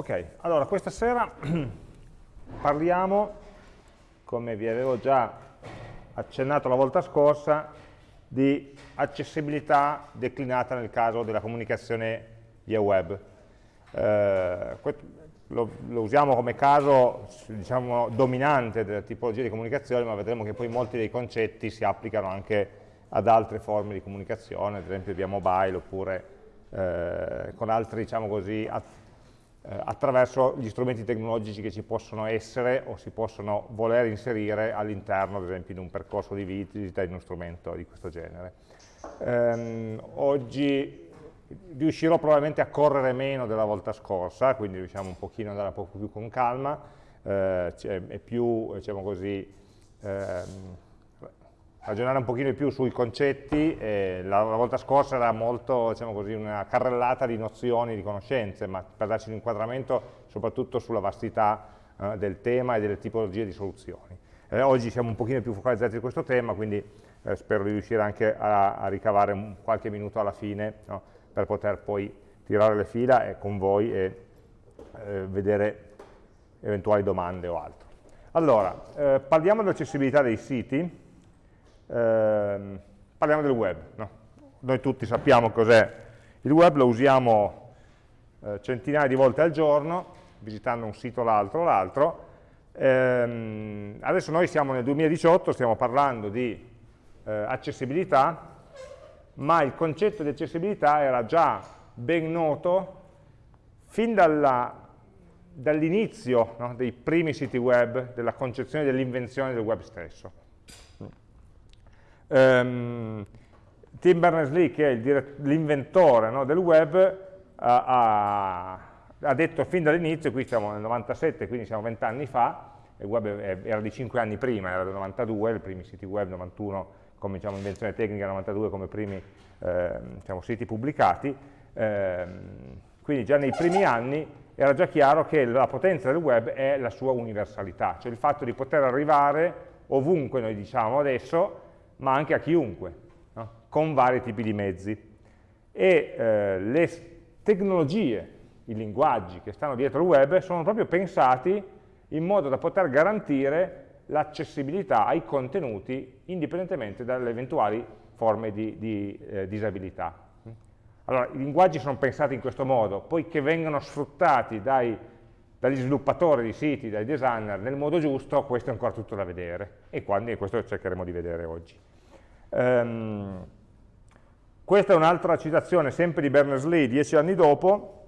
Ok, allora questa sera parliamo, come vi avevo già accennato la volta scorsa, di accessibilità declinata nel caso della comunicazione via web. Eh, lo, lo, usiamo come caso diciamo, dominante della tipologia di comunicazione, ma vedremo che poi molti dei concetti si applicano anche ad altre forme di comunicazione, ad esempio via mobile oppure eh, con altri diciamo così, eh, attraverso gli strumenti tecnologici che ci possono essere o si possono voler inserire all'interno, ad esempio, di un percorso di visita di uno strumento di questo genere. Ehm, oggi riuscirò probabilmente a correre meno della volta scorsa, quindi riusciamo un pochino ad andare un po' più con calma, eh, è più, diciamo così, ehm, ragionare un pochino di più sui concetti, eh, la, la, volta scorsa era molto, diciamo così, una carrellata di nozioni, di conoscenze, ma per darci un inquadramento soprattutto sulla vastità eh, del tema e delle tipologie di soluzioni. Eh, oggi siamo un pochino più focalizzati su questo tema, quindi eh, spero di riuscire anche a, a ricavare un, qualche minuto alla fine no, per poter poi tirare le fila con voi e eh, vedere eventuali domande o altro. Allora, eh, parliamo dell'accessibilità dei siti, eh, parliamo del web. No? Noi tutti sappiamo cos'è il web, lo usiamo eh, centinaia di volte al giorno, visitando un sito l'altro l'altro. Eh, adesso noi siamo nel 2018, stiamo parlando di eh, accessibilità, ma il concetto di accessibilità era già ben noto fin dall'inizio no, dei primi siti web, della concezione dell'invenzione del web stesso. Um, Tim Berners-Lee, che è l'inventore no, del web, ha, ha, detto fin dall'inizio, qui siamo nel 97, quindi siamo 20 anni fa, il web era di 5 anni prima, era del 92, i primi siti web 91 come diciamo, invenzione tecnica 92 come primi eh, diciamo, siti pubblicati, eh, quindi già nei primi anni era già chiaro che la potenza del web è la sua universalità, cioè il fatto di poter arrivare ovunque, noi diciamo adesso, ma anche a chiunque, no? con vari tipi di mezzi. E eh, le tecnologie, i linguaggi che stanno dietro il web sono proprio pensati in modo da poter garantire l'accessibilità ai contenuti indipendentemente dalle eventuali forme di, di eh, disabilità. Allora, i linguaggi sono pensati in questo modo, poi che vengano sfruttati dai, dagli sviluppatori di siti, dai designer nel modo giusto, questo è ancora tutto da vedere e quindi questo cercheremo di vedere oggi. Um, questa è un'altra citazione sempre di Berners-Lee, dieci anni dopo,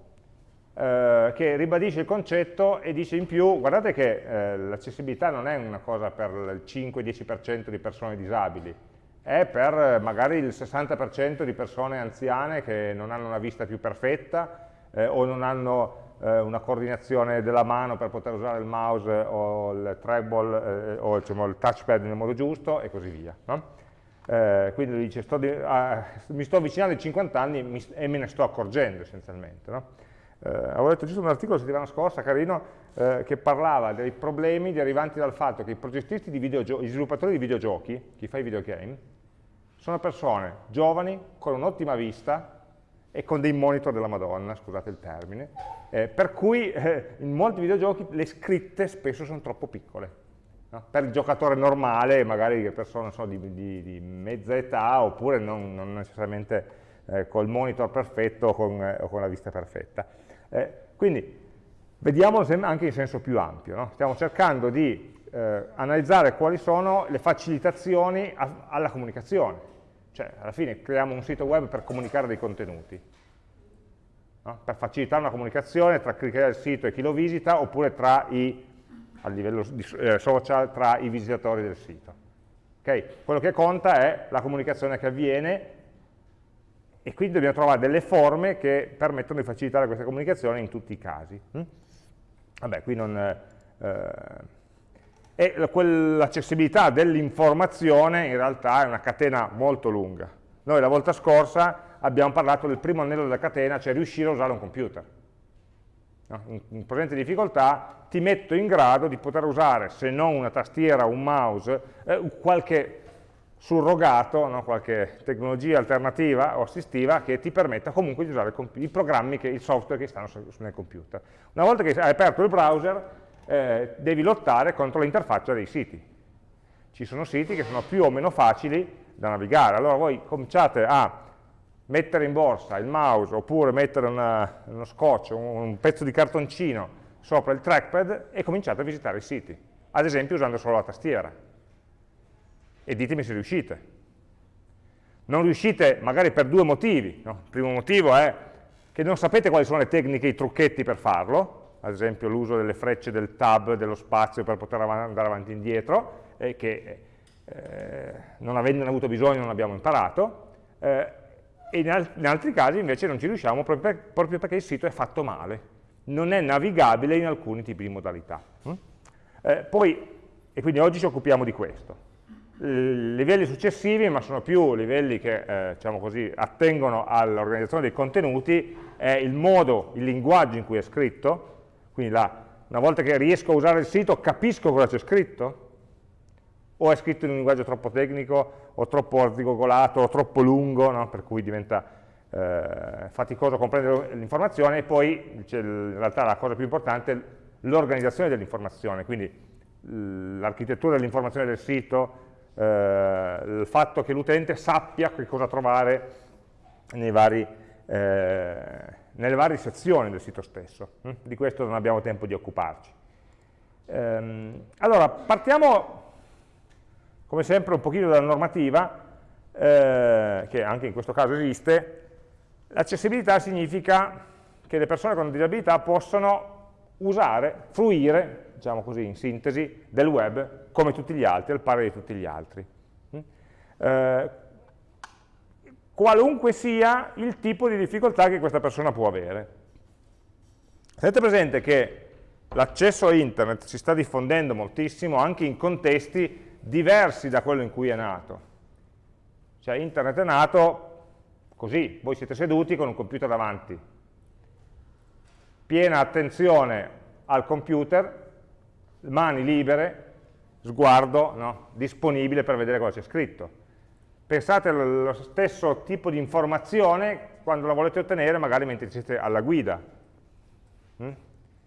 eh, che ribadisce il concetto e dice in più, guardate che eh, l'accessibilità non è una cosa per il 5-10% di persone disabili, è per eh, magari il 60% di persone anziane che non hanno una vista più perfetta eh, o non hanno eh, una coordinazione della mano per poter usare il mouse o il treble o diciamo, il touchpad nel modo giusto e così via. No? Eh, quindi dice, sto di, ah, mi sto avvicinando ai 50 anni mi, e me ne sto accorgendo essenzialmente. No? Eh, avevo letto giusto un articolo la settimana scorsa, carino, eh, che parlava dei problemi derivanti dal fatto che i progettisti di videogiochi, gli sviluppatori di videogiochi, chi fa i videogame, sono persone giovani, con un'ottima vista e con dei monitor della Madonna, scusate il termine, eh, per cui eh, in molti videogiochi le scritte spesso sono troppo piccole No? Per il giocatore normale, magari persone so, di, di, di, mezza età, oppure non, non necessariamente eh, col monitor perfetto o con, eh, con la vista perfetta. Eh, quindi vediamolo anche in senso più ampio. No? Stiamo cercando di eh, analizzare quali sono le facilitazioni a, alla comunicazione. Cioè, alla fine creiamo un sito web per comunicare dei contenuti. No? Per facilitare una comunicazione tra chi crea il sito e chi lo visita, oppure tra i a livello di, eh, social tra i visitatori del sito. Okay? Quello che conta è la comunicazione che avviene e quindi dobbiamo trovare delle forme che permettono di facilitare questa comunicazione in tutti i casi. Hm? Vabbè, qui non... Eh, e l'accessibilità dell'informazione in realtà è una catena molto lunga. Noi la volta scorsa abbiamo parlato del primo anello della catena, cioè riuscire a usare un computer no? in, in presente difficoltà, ti metto in grado di poter usare, se non una tastiera o un mouse, eh, qualche surrogato, no? qualche tecnologia alternativa o assistiva che ti permetta comunque di usare i programmi, che, il software che stanno nel computer. Una volta che hai aperto il browser eh, devi lottare contro l'interfaccia dei siti. Ci sono siti che sono più o meno facili da navigare, allora voi cominciate a mettere in borsa il mouse oppure mettere una, uno scotch, un, un pezzo di cartoncino sopra il trackpad e cominciate a visitare i siti, ad esempio usando solo la tastiera e ditemi se riuscite. Non riuscite magari per due motivi. No? Il primo motivo è che non sapete quali sono le tecniche, i trucchetti per farlo, ad esempio l'uso delle frecce del tab, dello spazio per poter andare avanti e indietro, e che eh, non avendone avuto bisogno non abbiamo imparato, eh, e in, al in, altri casi invece non ci riusciamo proprio, per proprio, perché il sito è fatto male, non è navigabile in alcuni tipi di modalità. Mm? Eh, poi, e quindi oggi ci occupiamo di questo livelli successivi, ma sono più livelli che eh, diciamo così, attengono all'organizzazione dei contenuti, è il modo, il linguaggio in cui è scritto, quindi la, una volta che riesco a usare il sito capisco cosa c'è scritto, o è scritto in un linguaggio troppo tecnico, o troppo arzigogolato, o troppo lungo, no? per cui diventa eh, faticoso comprendere l'informazione, e poi in realtà la cosa più importante è l'organizzazione dell'informazione, quindi l'architettura dell'informazione del sito, eh, il fatto che l'utente sappia che cosa trovare vari, eh, nelle varie sezioni del sito stesso. Hm? Di questo non abbiamo tempo di occuparci. Ehm, allora, partiamo come sempre un pochino dalla normativa, eh, che anche in questo caso esiste. L'accessibilità significa che le persone con disabilità possono usare, fruire diciamo così, in sintesi, del web come tutti gli altri, al pari di tutti gli altri. Mm? Eh, qualunque sia il tipo di difficoltà che questa persona può avere. Tenete presente che l'accesso a internet si sta diffondendo moltissimo anche in contesti diversi da quello in cui è nato. Cioè internet è nato così, voi siete seduti con un computer davanti, piena attenzione al computer, mani libere, sguardo no? disponibile per vedere cosa c'è scritto. Pensate allo stesso tipo di informazione quando la volete ottenere magari mentre siete alla guida. Mm?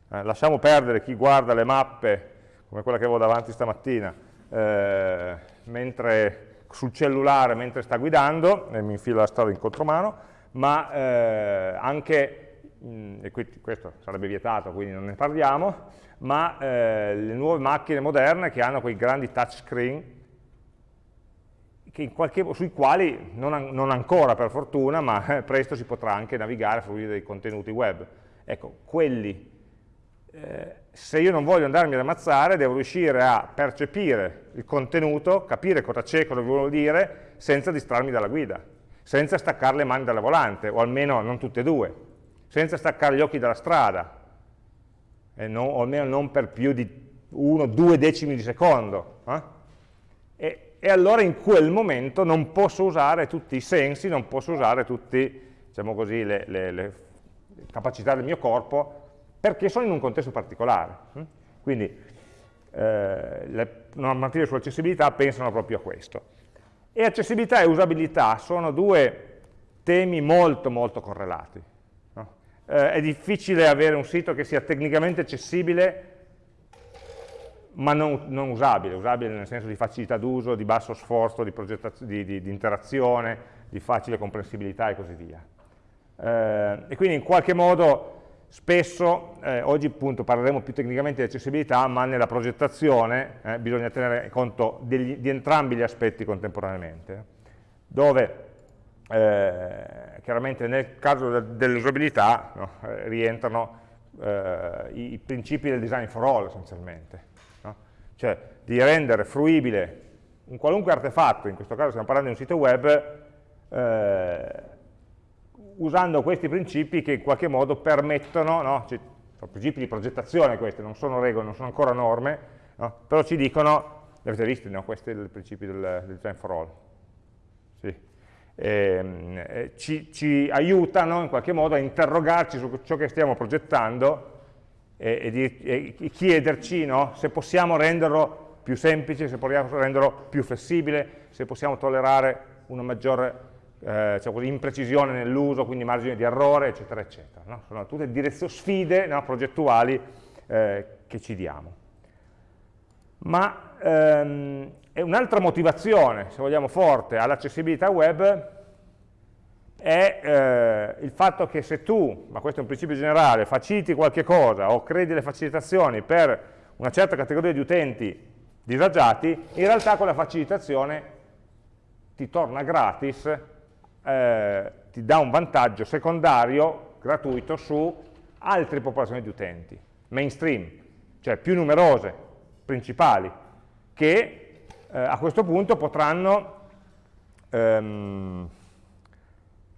Eh, lasciamo perdere chi guarda le mappe, come quella che avevo davanti stamattina, eh, mentre, sul cellulare mentre sta guidando, e mi infila la strada in contromano, ma eh, anche, mh, mm, e questo sarebbe vietato, quindi non ne parliamo, ma eh, le nuove macchine moderne che hanno quei grandi touchscreen qualche, sui quali, non, non, ancora per fortuna, ma eh, presto si potrà anche navigare, fruire dei contenuti web. Ecco, quelli, eh, se io non voglio andarmi ad ammazzare, devo riuscire a percepire il contenuto, capire cosa c'è, cosa vuol dire, senza distrarmi dalla guida, senza staccare le mani dalla volante, o almeno non tutte e due, senza staccare gli occhi dalla strada, non, o almeno non per più di uno, due decimi di secondo. Eh? E, e, allora in quel momento non posso usare tutti i sensi, non posso usare tutte diciamo le, le, le, capacità del mio corpo, perché sono in un contesto particolare. Eh? Quindi eh, le normative sull'accessibilità pensano proprio a questo. E accessibilità e usabilità sono due temi molto molto correlati eh, è difficile avere un sito che sia tecnicamente accessibile ma non, non usabile, usabile nel senso di facilità d'uso, di basso sforzo, di, di, di, di, interazione, di facile comprensibilità e così via. Eh, e quindi in qualche modo spesso, eh, oggi appunto parleremo più tecnicamente di accessibilità, ma nella progettazione eh, bisogna tenere conto degli, di entrambi gli aspetti contemporaneamente, dove eh, chiaramente nel caso dell'usabilità no, eh, rientrano eh, i, i, principi del design for all essenzialmente, no? cioè di rendere fruibile un qualunque artefatto, in questo caso stiamo parlando di un sito web, eh, usando questi principi che in qualche modo permettono, no? cioè, sono principi di progettazione questi, non sono regole, non sono ancora norme, però ci dicono, li avete visti, questi sono i principi del, del design for all, sì Ehm, eh, ci, ci, aiutano in qualche modo a interrogarci su ciò che stiamo progettando e, e, di, e chiederci no, se possiamo renderlo più semplice, se possiamo renderlo più flessibile, se possiamo tollerare una maggiore eh, diciamo così, imprecisione nell'uso, quindi margine di errore, eccetera, eccetera. No? Sono tutte sfide no, progettuali eh, che ci diamo. Ma ehm, un'altra motivazione, se vogliamo, forte all'accessibilità web è eh, il fatto che se tu, ma questo è un principio generale, faciliti qualche cosa o crei delle facilitazioni per una certa categoria di utenti disagiati, in realtà quella facilitazione ti torna gratis, eh, ti dà un vantaggio secondario, gratuito, su altre popolazioni di utenti, mainstream, cioè più numerose, principali, che eh, a questo punto potranno ehm,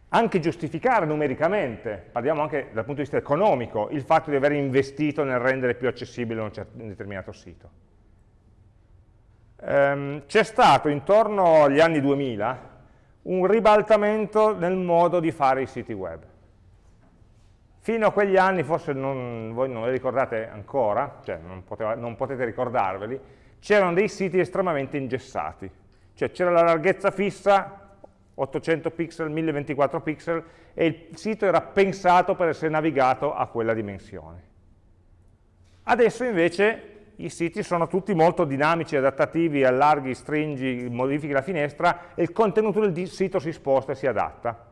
anche giustificare numericamente, parliamo anche dal punto di vista economico, il fatto di aver investito nel rendere più accessibile un, un determinato sito. Ehm, C'è stato intorno agli anni 2000 un ribaltamento nel modo di fare i siti web. Fino a quegli anni, forse non, voi non li ricordate ancora, cioè non, poteva, non potete ricordarveli, c'erano dei siti estremamente ingessati, cioè c'era la larghezza fissa 800 pixel, 1024 pixel e il sito era pensato per essere navigato a quella dimensione. Adesso invece i siti sono tutti molto dinamici, adattativi, allarghi, stringi, modifichi la finestra e il contenuto del sito si sposta e si adatta.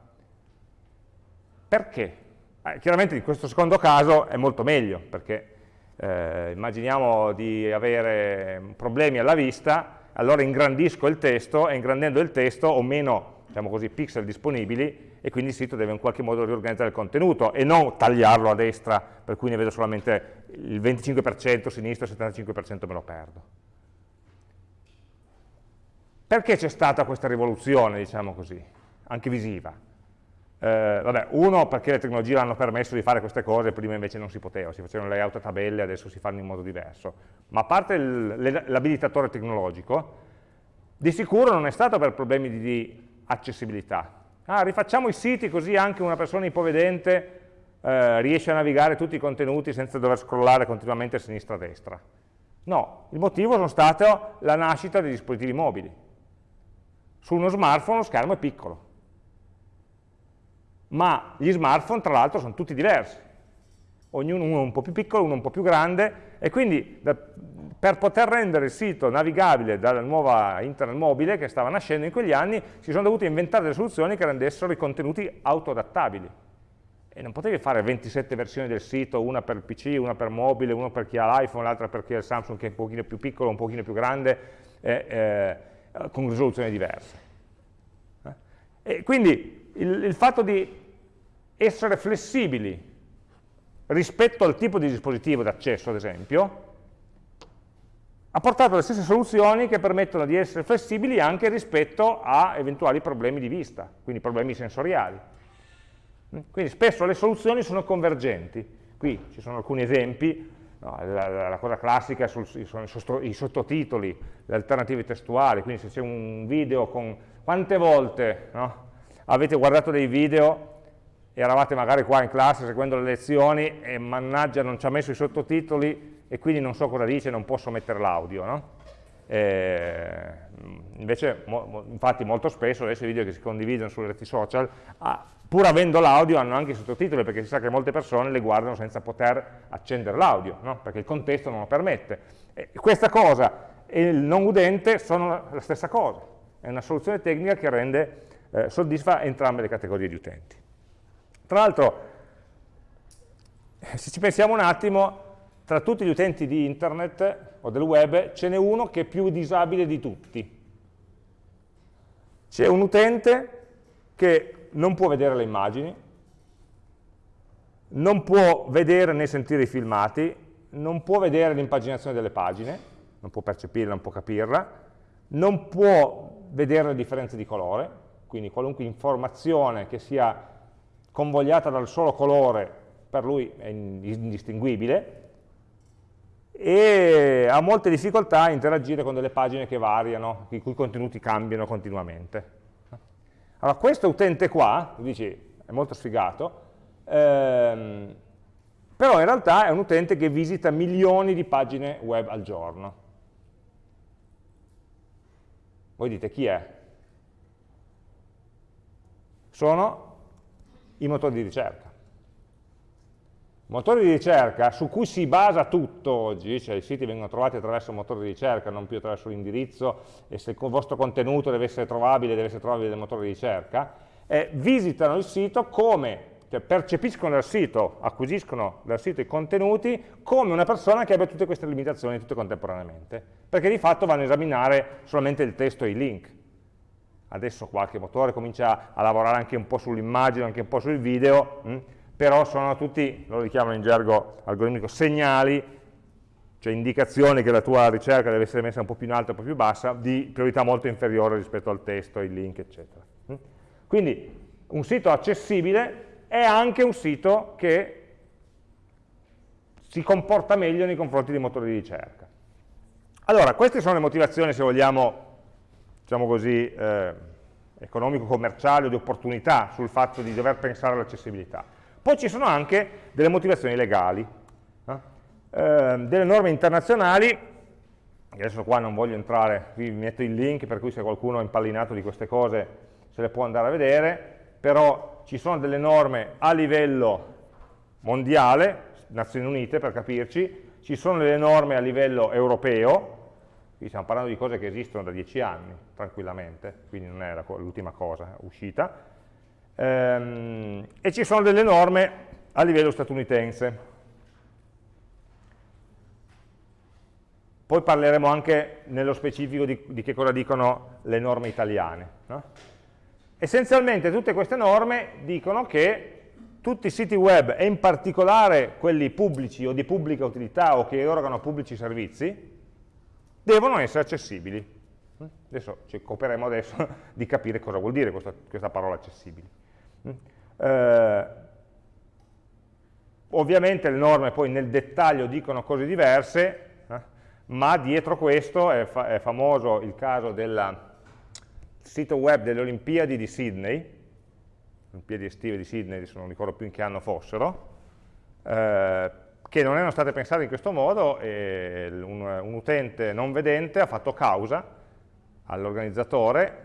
Perché? Eh, chiaramente in questo secondo caso è molto meglio, perché eh, immaginiamo di avere problemi alla vista, allora ingrandisco il testo e ingrandendo il testo ho meno diciamo così, pixel disponibili e quindi il sito deve in qualche modo riorganizzare il contenuto e non tagliarlo a destra per cui ne vedo solamente il 25% sinistra, il 75% me lo perdo. Perché c'è stata questa rivoluzione, diciamo così, anche visiva? Eh, vabbè, uno perché le tecnologie hanno permesso di fare queste cose, prima invece non si poteva, si facevano layout a tabelle, adesso si fanno in modo diverso. Ma a parte l'abilitatore tecnologico, di sicuro non è stato per problemi di accessibilità. Ah, rifacciamo i siti così anche una persona ipovedente eh, riesce a navigare tutti i contenuti senza dover scrollare continuamente a sinistra e a destra. No, il motivo sono stato la nascita dei dispositivi mobili. Su uno smartphone lo schermo è piccolo, ma gli smartphone tra l'altro sono tutti diversi, ognuno uno un po' più piccolo, uno un po' più grande, e quindi da, per poter rendere il sito navigabile dalla nuova internet mobile che stava nascendo in quegli anni, si sono dovute inventare delle soluzioni che rendessero i contenuti autoadattabili. E non potevi fare 27 versioni del sito, una per PC, una per mobile, una per chi ha l'iPhone, l'altra per chi ha il Samsung che è un pochino più piccolo, un pochino più grande, eh, eh, con risoluzioni diverse. Eh? E quindi il, il fatto di essere flessibili rispetto al tipo di dispositivo d'accesso, ad esempio, ha portato le stesse soluzioni che permettono di essere flessibili anche rispetto a eventuali problemi di vista, quindi problemi sensoriali. Quindi spesso le soluzioni sono convergenti. Qui ci sono alcuni esempi, no, la, la, cosa classica sono i sottotitoli, le alternative testuali, quindi se c'è un video con... Quante volte no, avete guardato dei video eravate magari qua in classe seguendo le lezioni e mannaggia non ci ha messo i sottotitoli e quindi non so cosa dice, non posso mettere l'audio, no? invece, mo, infatti molto spesso adesso i video che si condividono sulle reti social, ah, pur avendo l'audio hanno anche i sottotitoli perché si sa che molte persone le guardano senza poter accendere l'audio, no? perché il contesto non lo permette. E questa cosa e il non udente sono la stessa cosa, è una soluzione tecnica che rende, eh, soddisfa entrambe le categorie di utenti. Tra l'altro, se ci pensiamo un attimo, tra tutti gli utenti di internet o del web ce n'è uno che è più disabile di tutti. C'è un utente che non può vedere le immagini, non può vedere né sentire i filmati, non può vedere l'impaginazione delle pagine, non può percepirla, non può capirla, non può vedere le differenze di colore, quindi qualunque informazione che sia convogliata dal solo colore per lui è indistinguibile e ha molte difficoltà a interagire con delle pagine che variano, i cui contenuti cambiano continuamente. Allora questo utente qua, dici, è molto sfigato, ehm, però in realtà è un utente che visita milioni di pagine web al giorno. Voi dite chi è? Sono i motori di ricerca. Motori di ricerca su cui si basa tutto oggi, cioè i siti vengono trovati attraverso un motore di ricerca, non più attraverso l'indirizzo, e se il vostro contenuto deve essere trovabile, deve essere trovabile nel motore di ricerca, eh, visitano il sito come, cioè percepiscono dal sito, acquisiscono dal sito i contenuti come una persona che abbia tutte queste limitazioni tutte contemporaneamente, perché di fatto vanno a esaminare solamente il testo e i link. Adesso qualche motore comincia a lavorare anche un po' sull'immagine, anche un po' sul video, mh? Però sono tutti, loro li chiamano in gergo algoritmico, segnali, cioè indicazioni che la tua ricerca deve essere messa un po' più in alto, un po' più bassa, di priorità molto inferiore rispetto al testo, ai link, eccetera. Quindi un sito accessibile è anche un sito che si comporta meglio nei confronti dei motori di ricerca. Allora, queste sono le motivazioni, se vogliamo, diciamo così, eh, economico-commerciali o di opportunità sul fatto di dover pensare all'accessibilità. Poi ci sono anche delle motivazioni legali, eh? Eh, delle norme internazionali, adesso qua non voglio entrare, vi metto il link per cui se qualcuno è impallinato di queste cose se le può andare a vedere, però ci sono delle norme a livello mondiale, Nazioni Unite per capirci, ci sono delle norme a livello europeo, qui stiamo parlando di cose che esistono da dieci anni, tranquillamente, quindi non è l'ultima cosa uscita, ehm, e ci sono delle norme a livello statunitense. Poi parleremo anche nello specifico di, di che cosa dicono le norme italiane. No? Essenzialmente tutte queste norme dicono che tutti i siti web, e in particolare quelli pubblici o di pubblica utilità o che erogano pubblici servizi, devono essere accessibili. Adesso ci occuperemo adesso di capire cosa vuol dire questa, questa parola accessibili. Eh, ovviamente le norme poi nel dettaglio dicono cose diverse, eh, ma dietro questo è, fa è, famoso il caso del sito web delle Olimpiadi di Sydney, Olimpiadi estive di Sydney, adesso non ricordo più in che anno fossero, eh, che non erano state pensate in questo modo e un, un utente non vedente ha fatto causa all'organizzatore,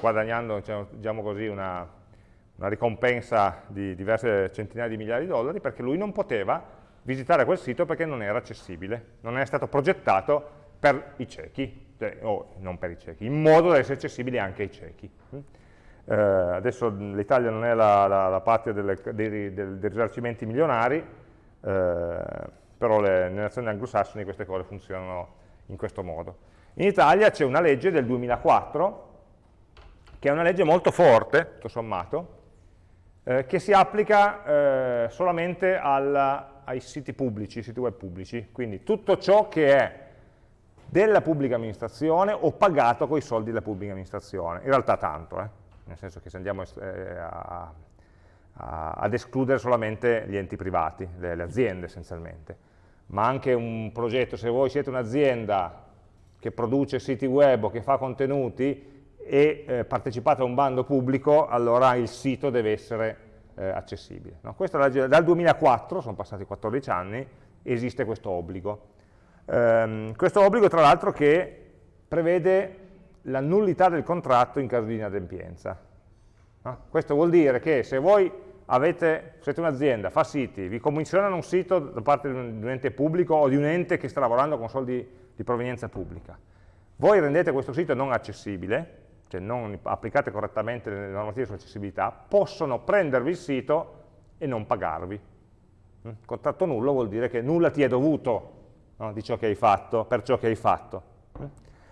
guadagnando diciamo così, una, una ricompensa di diverse centinaia di migliaia di dollari perché lui non poteva visitare quel sito perché non era accessibile, non è stato progettato per i ciechi, cioè, o non per i ciechi, in modo da essere accessibile anche ai ciechi. Eh, adesso l'Italia non è la, la, la patria delle, dei, dei, dei, risarcimenti milionari, eh, però le, nelle nazioni anglosassoni queste cose funzionano in questo modo. In Italia c'è una legge del 2004, che è una legge molto forte, tutto sommato, eh, che si applica eh, solamente alla, ai siti pubblici, siti web pubblici, quindi tutto ciò che è della pubblica amministrazione o pagato con i soldi della pubblica amministrazione, in realtà tanto, eh? nel senso che se andiamo eh, a, a, ad escludere solamente gli enti privati, le, le aziende essenzialmente, ma anche un progetto, se voi siete un'azienda che produce siti web o che fa contenuti, e eh, partecipate a un bando pubblico, allora il sito deve essere eh, accessibile. No? Legge, dal 2004, sono passati 14 anni, esiste questo obbligo. Ehm, questo obbligo tra l'altro che prevede la nullità del contratto in caso di inadempienza. No? Questo vuol dire che se voi avete, siete un'azienda, fa siti, vi commissionano un sito da parte di un ente pubblico o di un ente che sta lavorando con soldi di provenienza pubblica, voi rendete questo sito non accessibile, cioè non applicate correttamente le normative sull'accessibilità, possono prendervi il sito e non pagarvi. Mm? Contratto nullo vuol dire che nulla ti è dovuto no, di ciò che hai fatto, per ciò che hai fatto. Mm?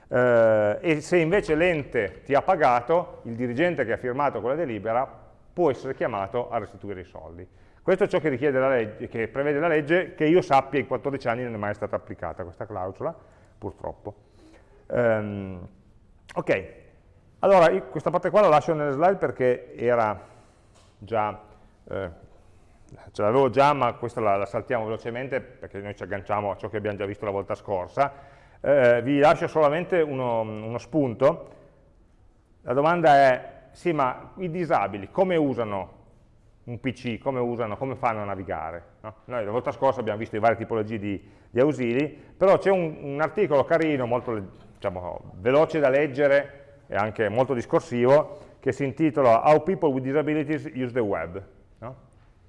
Eh, e se invece l'ente ti ha pagato, il dirigente che ha firmato quella delibera può essere chiamato a restituire i soldi. Questo è ciò che, legge, che prevede la legge, che io sappia in 14 anni non è mai stata applicata questa clausola, purtroppo. Um, ok, allora, questa parte qua la lascio nelle slide perché era già, eh, ce l'avevo già, ma questa la, la, saltiamo velocemente perché noi ci agganciamo a ciò che abbiamo già visto la volta scorsa. Eh, vi lascio solamente uno, uno spunto. La domanda è, sì, ma i disabili come usano un PC, come, usano, come fanno a navigare? No? Noi la volta scorsa abbiamo visto le varie tipologie di, di ausili, però c'è un, un, articolo carino, molto diciamo, veloce da leggere e anche molto discorsivo, che si intitola How People with Disabilities Use the Web. No?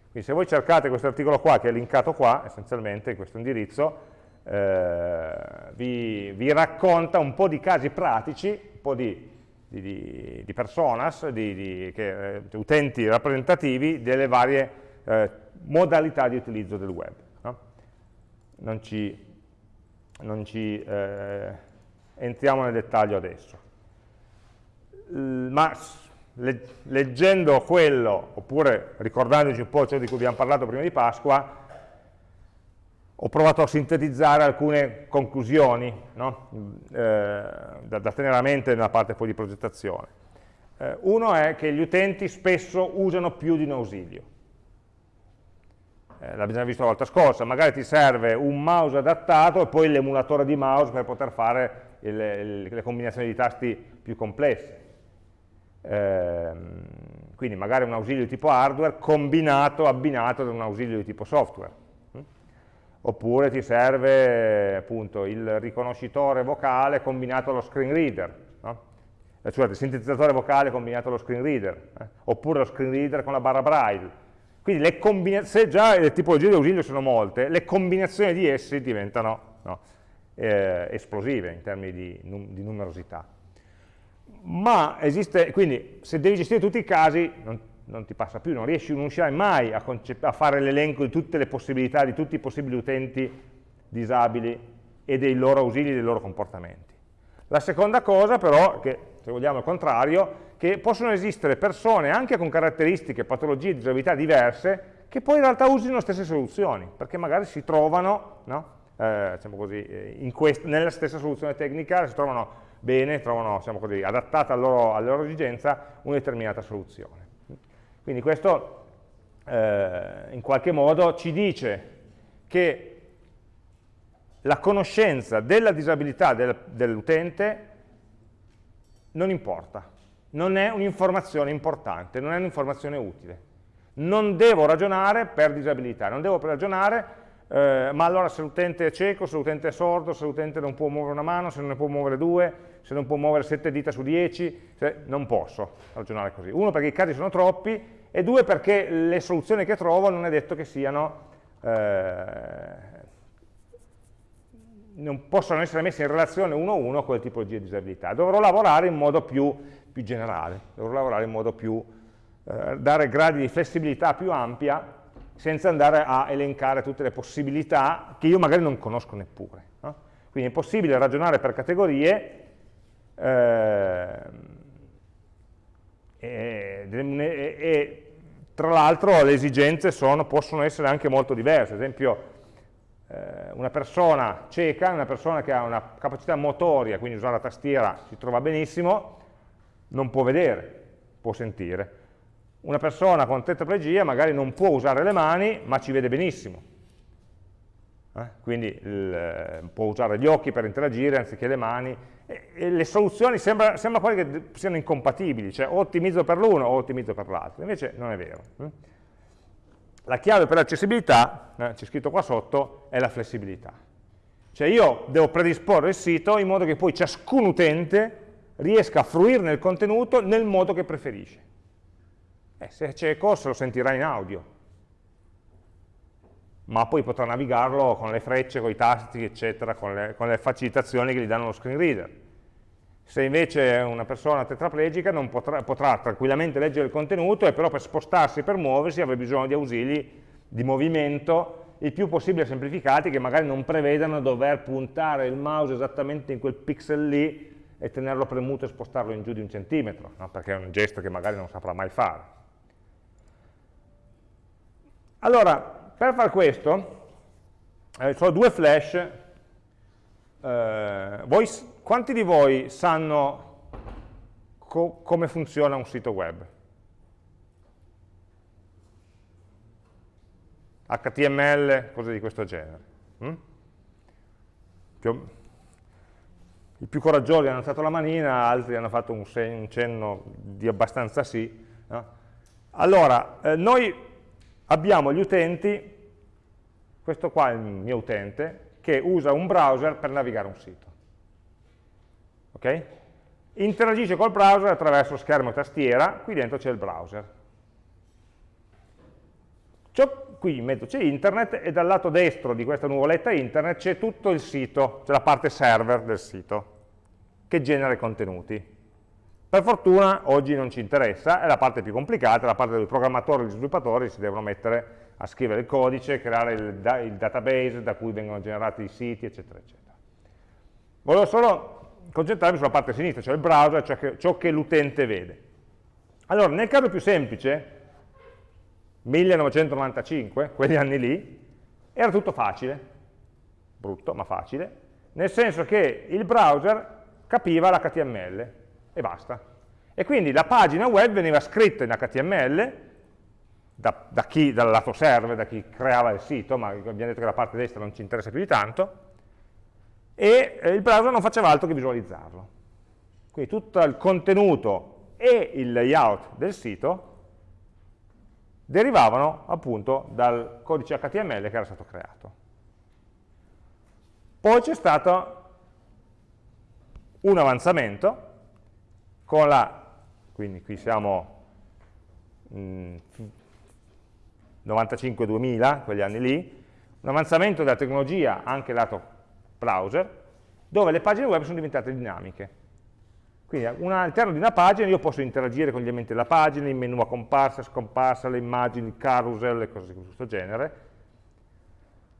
Quindi se voi cercate questo articolo qua, che è linkato qua, essenzialmente in questo indirizzo, eh, vi, vi, racconta un po' di casi pratici, un po' di, di, di, di personas, di, che, eh, utenti rappresentativi delle varie eh, modalità di utilizzo del web. No? Non ci, non ci eh, entriamo nel dettaglio adesso. Ma leggendo quello, oppure ricordandoci un po' ciò di cui abbiamo parlato prima di Pasqua, ho provato a sintetizzare alcune conclusioni no? eh, da, tenere a mente nella parte poi di progettazione. Eh, uno è che gli utenti spesso usano più di un ausilio. Eh, l'abbiamo visto la volta scorsa, magari ti serve un mouse adattato e poi l'emulatore di mouse per poter fare il, il, le combinazioni di tasti più complesse. Ehm, quindi magari un ausilio di tipo hardware combinato, abbinato ad un ausilio di tipo software. Mm? Oppure ti serve appunto il riconoscitore vocale combinato allo screen reader, no? eh, scusate, il sintetizzatore vocale combinato allo screen reader, eh? oppure lo screen reader con la barra braille. Quindi le se già le tipologie di ausilio sono molte, le combinazioni di essi diventano no, eh, esplosive in termini di, num di numerosità ma esiste, quindi se devi gestire tutti i casi non, non ti passa più, non riesci, non riuscirai mai a, a fare l'elenco di tutte le possibilità, di tutti i possibili utenti disabili e dei loro ausili, dei loro comportamenti. La seconda cosa però, che se vogliamo il contrario, che possono esistere persone anche con caratteristiche, patologie disabilità diverse che poi in realtà usino le stesse soluzioni, perché magari si trovano no? eh, diciamo così, eh, nella stessa soluzione tecnica, si trovano bene, trovano diciamo così, adattata alla loro, alla loro esigenza una determinata soluzione. Quindi questo eh, in qualche modo ci dice che la conoscenza della disabilità del, dell'utente non importa, non è un'informazione importante, non è un'informazione utile. Non devo ragionare per disabilità, non devo ragionare eh, ma allora se l'utente è cieco, se l'utente è sordo, se l'utente non può muovere una mano, se non ne può muovere due, se non può muovere sette dita su dieci, non posso ragionare così. Uno perché i casi sono troppi e due perché le soluzioni che trovo non è detto che siano, eh, non possono essere messe in relazione uno a uno con le tipologie di disabilità. Dovrò lavorare in modo più, più generale, dovrò lavorare in modo più, eh, dare gradi di flessibilità più ampia senza andare a elencare tutte le possibilità che io magari non conosco neppure. No? Quindi è possibile ragionare per categorie e, e, e, tra l'altro le esigenze sono, possono essere anche molto diverse, ad esempio eh, una persona cieca, una persona che ha una capacità motoria, quindi usare la tastiera si trova benissimo, non può vedere, può sentire una persona con tetraplegia magari non può usare le mani, ma ci vede benissimo. Eh? Quindi il, eh, può usare gli occhi per interagire anziché le mani. E, e le soluzioni sembra, sembra quasi che siano incompatibili, cioè o ottimizzo per l'uno o ottimizzo per l'altro. Invece non è vero. Eh? La chiave per l'accessibilità, eh, c'è scritto qua sotto, è la flessibilità. Cioè io devo predisporre il sito in modo che poi ciascun utente riesca a fruirne il contenuto nel modo che preferisce. Eh, se è cieco se lo sentirà in audio, ma poi potrà navigarlo con le frecce, con i tasti, eccetera, con le, con le facilitazioni che gli danno lo screen reader. Se invece è una persona tetraplegica potrà, potrà, tranquillamente leggere il contenuto e però per spostarsi, per muoversi, avrà bisogno di ausili di movimento il più possibile semplificati che magari non prevedano dover puntare il mouse esattamente in quel pixel lì e tenerlo premuto e spostarlo in giù di un centimetro, no? perché è un gesto che magari non saprà mai fare. Allora, per far questo, eh, sono due flash. Eh, voi, quanti di voi sanno co come funziona un sito web? HTML, cose di questo genere. Mm? I più coraggiosi hanno alzato la manina, altri hanno fatto un, un cenno di abbastanza sì. No? Allora, eh, noi abbiamo gli utenti, questo qua è il mio utente, che usa un browser per navigare un sito. ok? Interagisce col browser attraverso schermo e tastiera, qui dentro c'è il browser. Qui in mezzo c'è internet e dal lato destro di questa nuvoletta internet c'è tutto il sito, c'è la parte server del sito, che genera i contenuti. Per fortuna oggi non ci interessa, è la parte più complicata, la parte dove i programmatori e gli sviluppatori si devono mettere a scrivere il codice, creare il, il database da cui vengono generati i siti, eccetera, eccetera. Volevo solo concentrarmi sulla parte sinistra, cioè il browser, cioè che, ciò che l'utente vede. Allora, nel caso più semplice, 1995, quegli anni lì, era tutto facile, brutto ma facile, nel senso che il browser capiva l'HTML, e basta. E quindi la pagina web veniva scritta in HTML da, da chi, dal lato server, da chi creava il sito, ma abbiamo detto che la parte destra non ci interessa più di tanto, e eh, il browser non faceva altro che visualizzarlo. Quindi tutto il contenuto e il layout del sito derivavano appunto dal codice HTML che era stato creato. Poi c'è stato un avanzamento con la, quindi qui siamo 95-2000, mm, quegli anni lì, un avanzamento della tecnologia anche lato browser, dove le pagine web sono diventate dinamiche. Quindi all'interno di una pagina io posso interagire con gli elementi della pagina, il menu a comparsa, scomparsa, le immagini, carousel e cose di questo genere.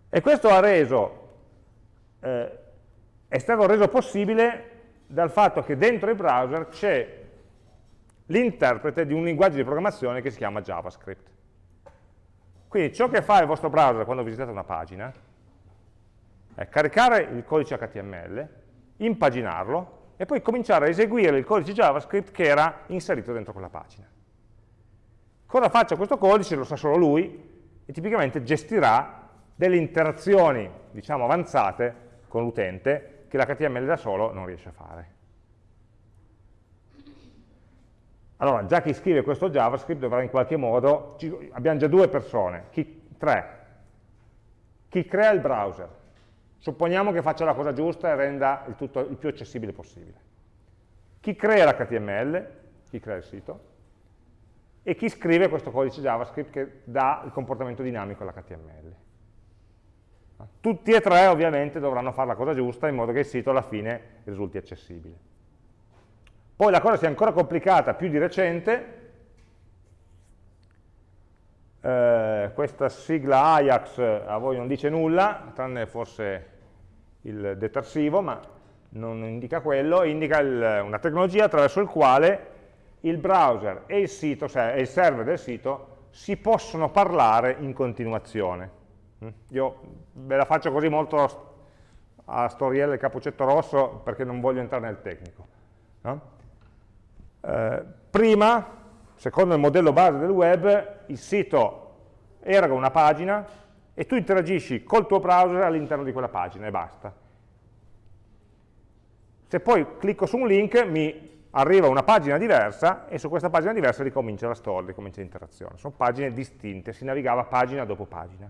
E questo ha reso, eh, è stato reso possibile dal fatto che dentro il browser c'è l'interprete di un linguaggio di programmazione che si chiama JavaScript. Quindi ciò che fa il vostro browser quando visitate una pagina è caricare il codice HTML, impaginarlo e poi cominciare a eseguire il codice JavaScript che era inserito dentro quella pagina. Cosa faccia questo codice lo sa solo lui e tipicamente gestirà delle interazioni, diciamo, avanzate con l'utente che l'HTML da solo non riesce a fare. Allora, già chi scrive questo JavaScript dovrà in qualche modo, abbiamo già due persone, chi, tre, chi crea il browser, supponiamo che faccia la cosa giusta e renda il tutto il più accessibile possibile. Chi crea l'HTML, chi crea il sito, e chi scrive questo codice JavaScript che dà il comportamento dinamico all'HTML. Tutti e tre ovviamente dovranno fare la cosa giusta in modo che il sito alla fine risulti accessibile. Poi la cosa si è ancora complicata più di recente, eh, questa sigla Ajax a voi non dice nulla, tranne forse il detersivo, ma non indica quello, indica il, una tecnologia attraverso il quale il browser e il, sito, cioè il server del sito si possono parlare in continuazione. Mm? Io ve la faccio così molto a storiella del cappuccetto rosso perché non voglio entrare nel tecnico. No? Eh, prima, secondo il modello base del web, il sito eroga una pagina e tu interagisci col tuo browser all'interno di quella pagina e basta. Se poi clicco su un link mi arriva una pagina diversa e su questa pagina diversa ricomincia la storia, ricomincia l'interazione. Sono pagine distinte, si navigava pagina dopo pagina.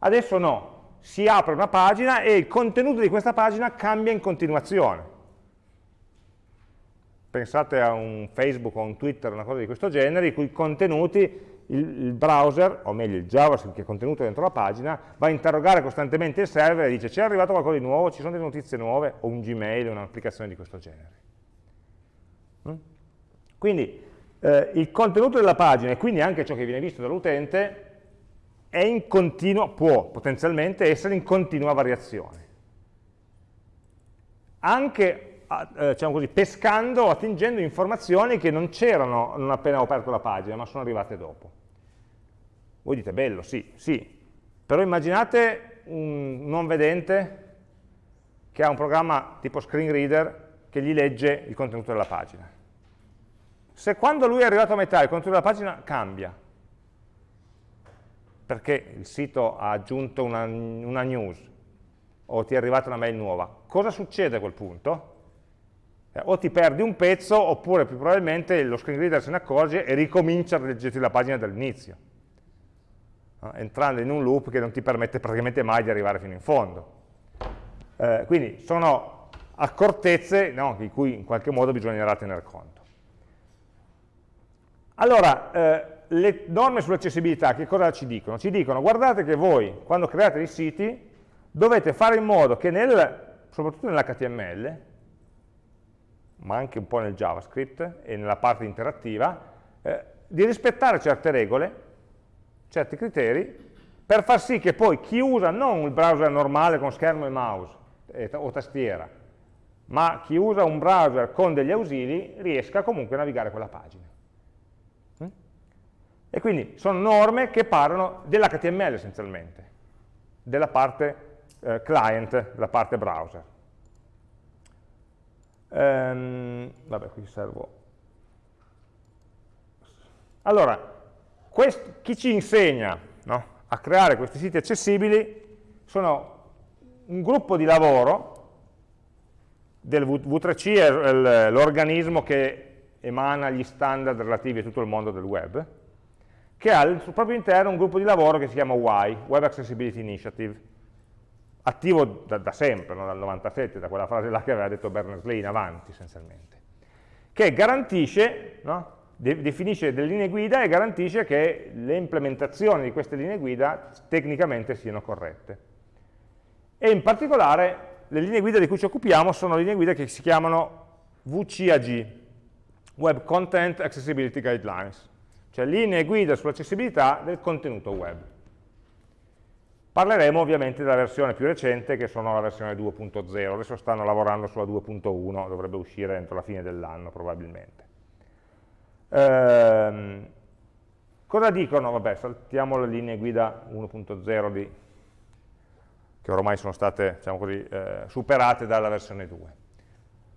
Adesso no, si apre una pagina e il contenuto di questa pagina cambia in continuazione. Pensate a un Facebook o un Twitter, una cosa di questo genere, i cui contenuti il, browser, o meglio il JavaScript che è contenuto dentro la pagina, va a interrogare costantemente il server e dice c'è arrivato qualcosa di nuovo, ci sono delle notizie nuove, o un Gmail, un'applicazione di questo genere. Mm? Quindi eh, il contenuto della pagina e quindi anche ciò che viene visto dall'utente è in continuo, può potenzialmente essere in continua variazione. Anche eh, diciamo così, pescando o attingendo informazioni che non c'erano non appena ho aperto la pagina, ma sono arrivate dopo. Voi dite, bello, sì, sì, però immaginate un non vedente che ha un programma tipo screen reader che gli legge il contenuto della pagina. Se quando lui è arrivato a metà il contenuto della pagina cambia, perché il sito ha aggiunto una, una news o ti è arrivata una mail nuova, cosa succede a quel punto? Eh, o ti perdi un pezzo oppure più probabilmente lo screen reader se ne accorge e ricomincia a leggerti la pagina dall'inizio, eh, entrando in un loop che non ti permette praticamente mai di arrivare fino in fondo. Eh, quindi sono accortezze no, di cui in qualche modo bisognerà tener conto. Allora, eh, le norme sull'accessibilità che cosa ci dicono? Ci dicono, guardate che voi, quando create dei siti, dovete fare in modo che nel, soprattutto nell'HTML, ma anche un po' nel JavaScript e nella parte interattiva, eh, di rispettare certe regole, certi criteri, per far sì che poi chi usa non il browser normale con schermo e mouse eh, o tastiera, ma chi usa un browser con degli ausili riesca comunque a navigare quella pagina. E quindi sono norme che parlano dell'HTML essenzialmente, della parte eh, client, della parte browser. Ehm, vabbè, qui servo. Allora, chi ci insegna no, a creare questi siti accessibili sono un gruppo di lavoro del V3C è l'organismo che emana gli standard relativi a tutto il mondo del web, che ha al proprio interno un gruppo di lavoro che si chiama WAI, Web Accessibility Initiative, attivo da, da sempre, no? dal 97, da quella frase là che aveva detto Berners-Lee in avanti essenzialmente, che garantisce, no? de definisce delle linee guida e garantisce che le implementazioni di queste linee guida tecnicamente siano corrette. E in particolare le linee guida di cui ci occupiamo sono linee guida che si chiamano VCAG, Web Content Accessibility Guidelines, cioè linee guida sull'accessibilità del contenuto web. Parleremo ovviamente della versione più recente, che sono la versione 2.0, adesso stanno lavorando sulla 2.1, dovrebbe uscire entro la fine dell'anno probabilmente. Ehm, cosa dicono? Vabbè, saltiamo le linee guida 1.0 che ormai sono state diciamo così, eh, superate dalla versione 2.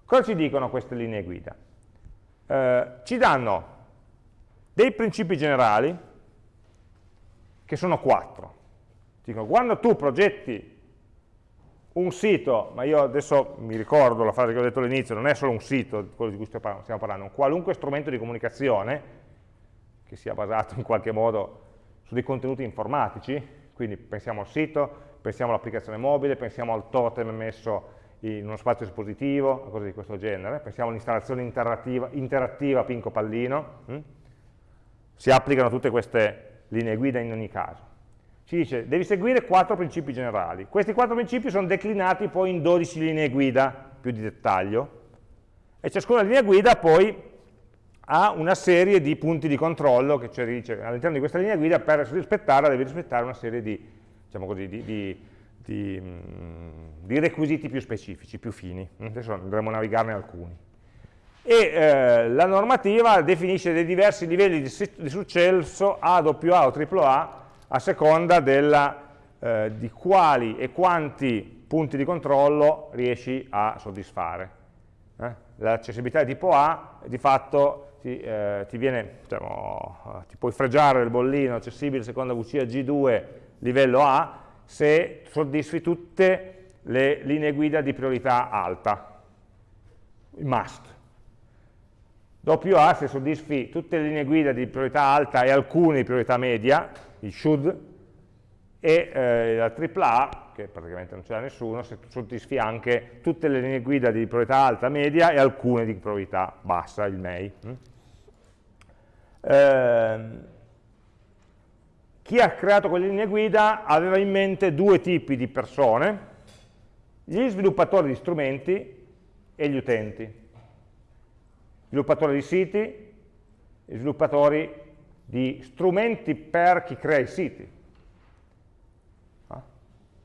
Cosa ci dicono queste linee guida? Eh, ci danno dei principi generali, che sono quattro. Dicono, quando tu progetti un sito, ma io adesso mi ricordo la frase che ho detto all'inizio, non è solo un sito, quello di cui stiamo parlando, un qualunque strumento di comunicazione che sia basato in qualche modo su dei contenuti informatici, quindi pensiamo al sito, pensiamo all'applicazione mobile, pensiamo al totem messo in uno spazio espositivo, cose di questo genere, pensiamo all'installazione interattiva, interattiva Pinco Pallino, hm? Si applicano tutte queste linee guida in ogni caso. Ci dice, devi seguire quattro principi generali. Questi quattro principi sono declinati poi in 12 linee guida più di dettaglio, e ciascuna linea guida poi ha una serie di punti di controllo che ci dice all'interno di questa linea guida per rispettarla devi rispettare una serie di diciamo così, di, di, di, mm, requisiti più specifici, più fini. Adesso andremo a navigarne alcuni. E eh, la normativa definisce dei diversi livelli di, successo A, AA o AAA a seconda della, eh, di quali e quanti punti di controllo riesci a soddisfare. Eh? L'accessibilità di tipo A di fatto ti, eh, ti, viene, diciamo, ti puoi fregiare il bollino accessibile secondo VCA G2 livello A se soddisfi tutte le linee guida di priorità alta, il must. Doppio A se soddisfi tutte le linee guida di priorità alta e alcune di priorità media, il should, e eh, la AAA, che praticamente non ce l'ha nessuno, se soddisfi anche tutte le linee guida di priorità alta, media e alcune di priorità bassa, il MEI. Mm? Eh, chi ha creato quelle linee guida aveva in mente due tipi di persone, gli sviluppatori di strumenti e gli utenti. Sviluppatori di siti, sviluppatori di strumenti per chi crea i siti. Ah.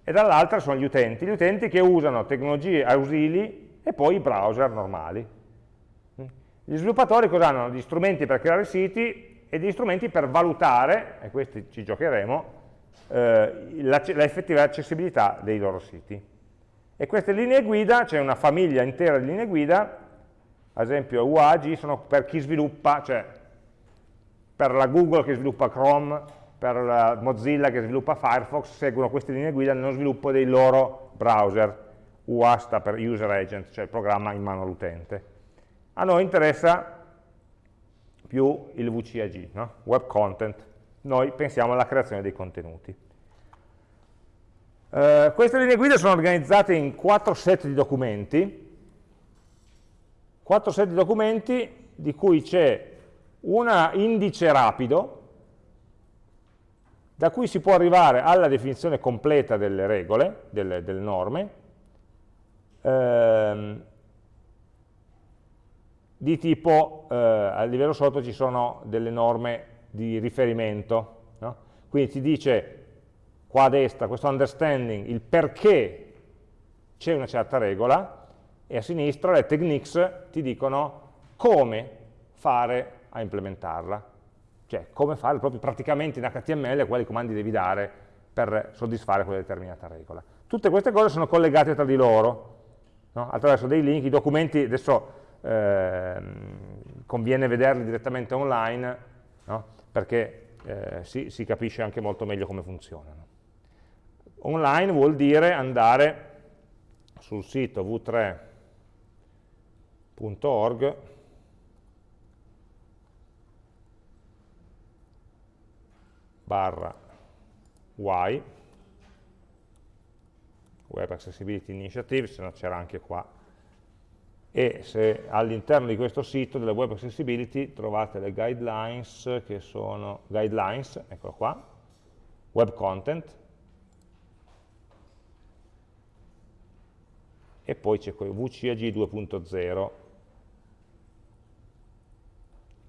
E dall'altra sono gli utenti, gli utenti che usano tecnologie ausili e poi i browser normali. Gli sviluppatori cosa hanno? Gli strumenti per creare siti e degli strumenti per valutare, e questi ci giocheremo, eh, l'effettiva accessibilità dei loro siti. E queste linee guida, c'è una famiglia intera di linee guida, ad esempio UAG sono per chi sviluppa, cioè per la Google che sviluppa Chrome, per la Mozilla che sviluppa Firefox, seguono queste linee guida nello sviluppo dei loro browser. UA sta per User Agent, cioè il programma in mano all'utente. A noi interessa più il VCAG, no? Web Content. Noi pensiamo alla creazione dei contenuti. Uh, queste linee guida sono organizzate in quattro set di documenti, quattro set di documenti di cui c'è un indice rapido, da cui si può arrivare alla definizione completa delle regole, delle, delle norme, ehm, di tipo, eh, a livello sotto ci sono delle norme di riferimento, no? quindi ti dice qua a destra questo understanding, il perché c'è una certa regola, e a sinistra le techniques ti dicono come fare a implementarla, cioè come fare proprio praticamente in HTML quali comandi devi dare per soddisfare quella determinata regola. Tutte queste cose sono collegate tra di loro, no? attraverso dei link, i documenti adesso eh, conviene vederli direttamente online, no? perché eh, si, si, capisce anche molto meglio come funzionano. Online vuol dire andare sul sito v3.org barra y. Web Accessibility Initiative, se no c'era anche qua. E se all'interno di questo sito della web accessibility trovate le guidelines che sono guidelines, eccolo qua, web content. E poi c'è VCAG 2.0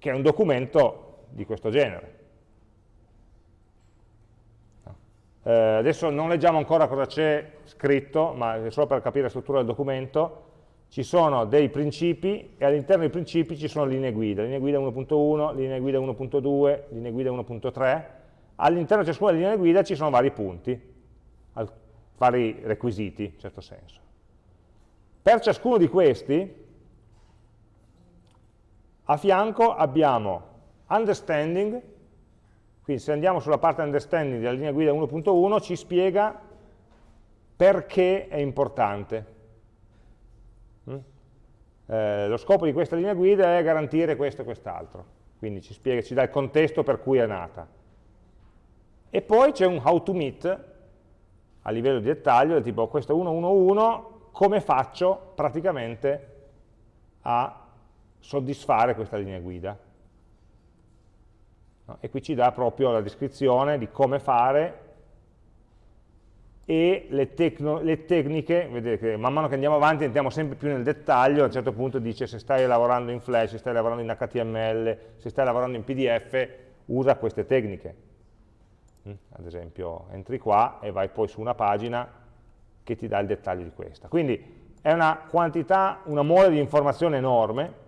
che è un documento di questo genere. Eh, adesso non leggiamo ancora cosa c'è scritto, ma è solo per capire la struttura del documento, ci sono dei principi e all'interno dei principi ci sono linee guida, linea guida 1.1, linea guida 1.2, linea guida 1.3, all'interno di ciascuna linea guida ci sono vari punti, vari requisiti in certo senso. Per ciascuno di questi, a fianco abbiamo understanding, quindi se andiamo sulla parte understanding della linea guida 1.1 ci spiega perché è importante Mm? Eh, lo scopo di questa linea guida è garantire questo e quest'altro, quindi ci, spiega, ci dà il contesto per cui è nata. E poi c'è un how to meet a livello di dettaglio, tipo questo 111, come faccio praticamente a soddisfare questa linea guida. No? E qui ci dà proprio la descrizione di come fare e le, le, tecniche, vedete che man mano che andiamo avanti entriamo sempre più nel dettaglio, a un certo punto dice se stai lavorando in Flash, se stai lavorando in HTML, se stai lavorando in PDF, usa queste tecniche. Mm? Ad esempio entri qua e vai poi su una pagina che ti dà il dettaglio di questa. Quindi è una quantità, una mole di informazione enorme,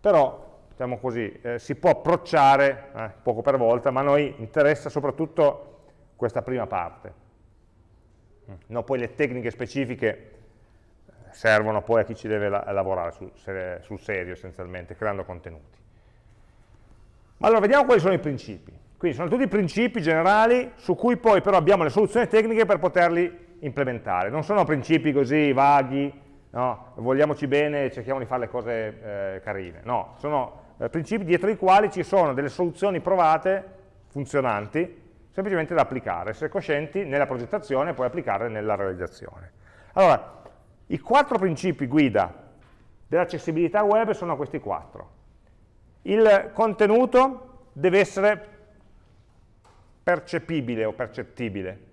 però diciamo così, eh, si può approcciare eh, poco per volta, ma a noi interessa soprattutto questa prima parte. No, poi le tecniche specifiche eh, servono poi a chi ci deve la lavorare sul, sul serio essenzialmente, creando contenuti. Ma allora vediamo quali sono i principi. Quindi sono tutti principi generali su cui poi però abbiamo le soluzioni tecniche per poterli implementare. Non sono principi così vaghi, no? vogliamoci bene e cerchiamo di fare le cose eh, carine. No, sono eh, principi dietro i quali ci sono delle soluzioni provate, funzionanti, semplicemente da applicare, essere coscienti nella progettazione e poi applicare nella realizzazione. Allora, i quattro principi guida dell'accessibilità web sono questi quattro. Il contenuto deve essere percepibile o percettibile.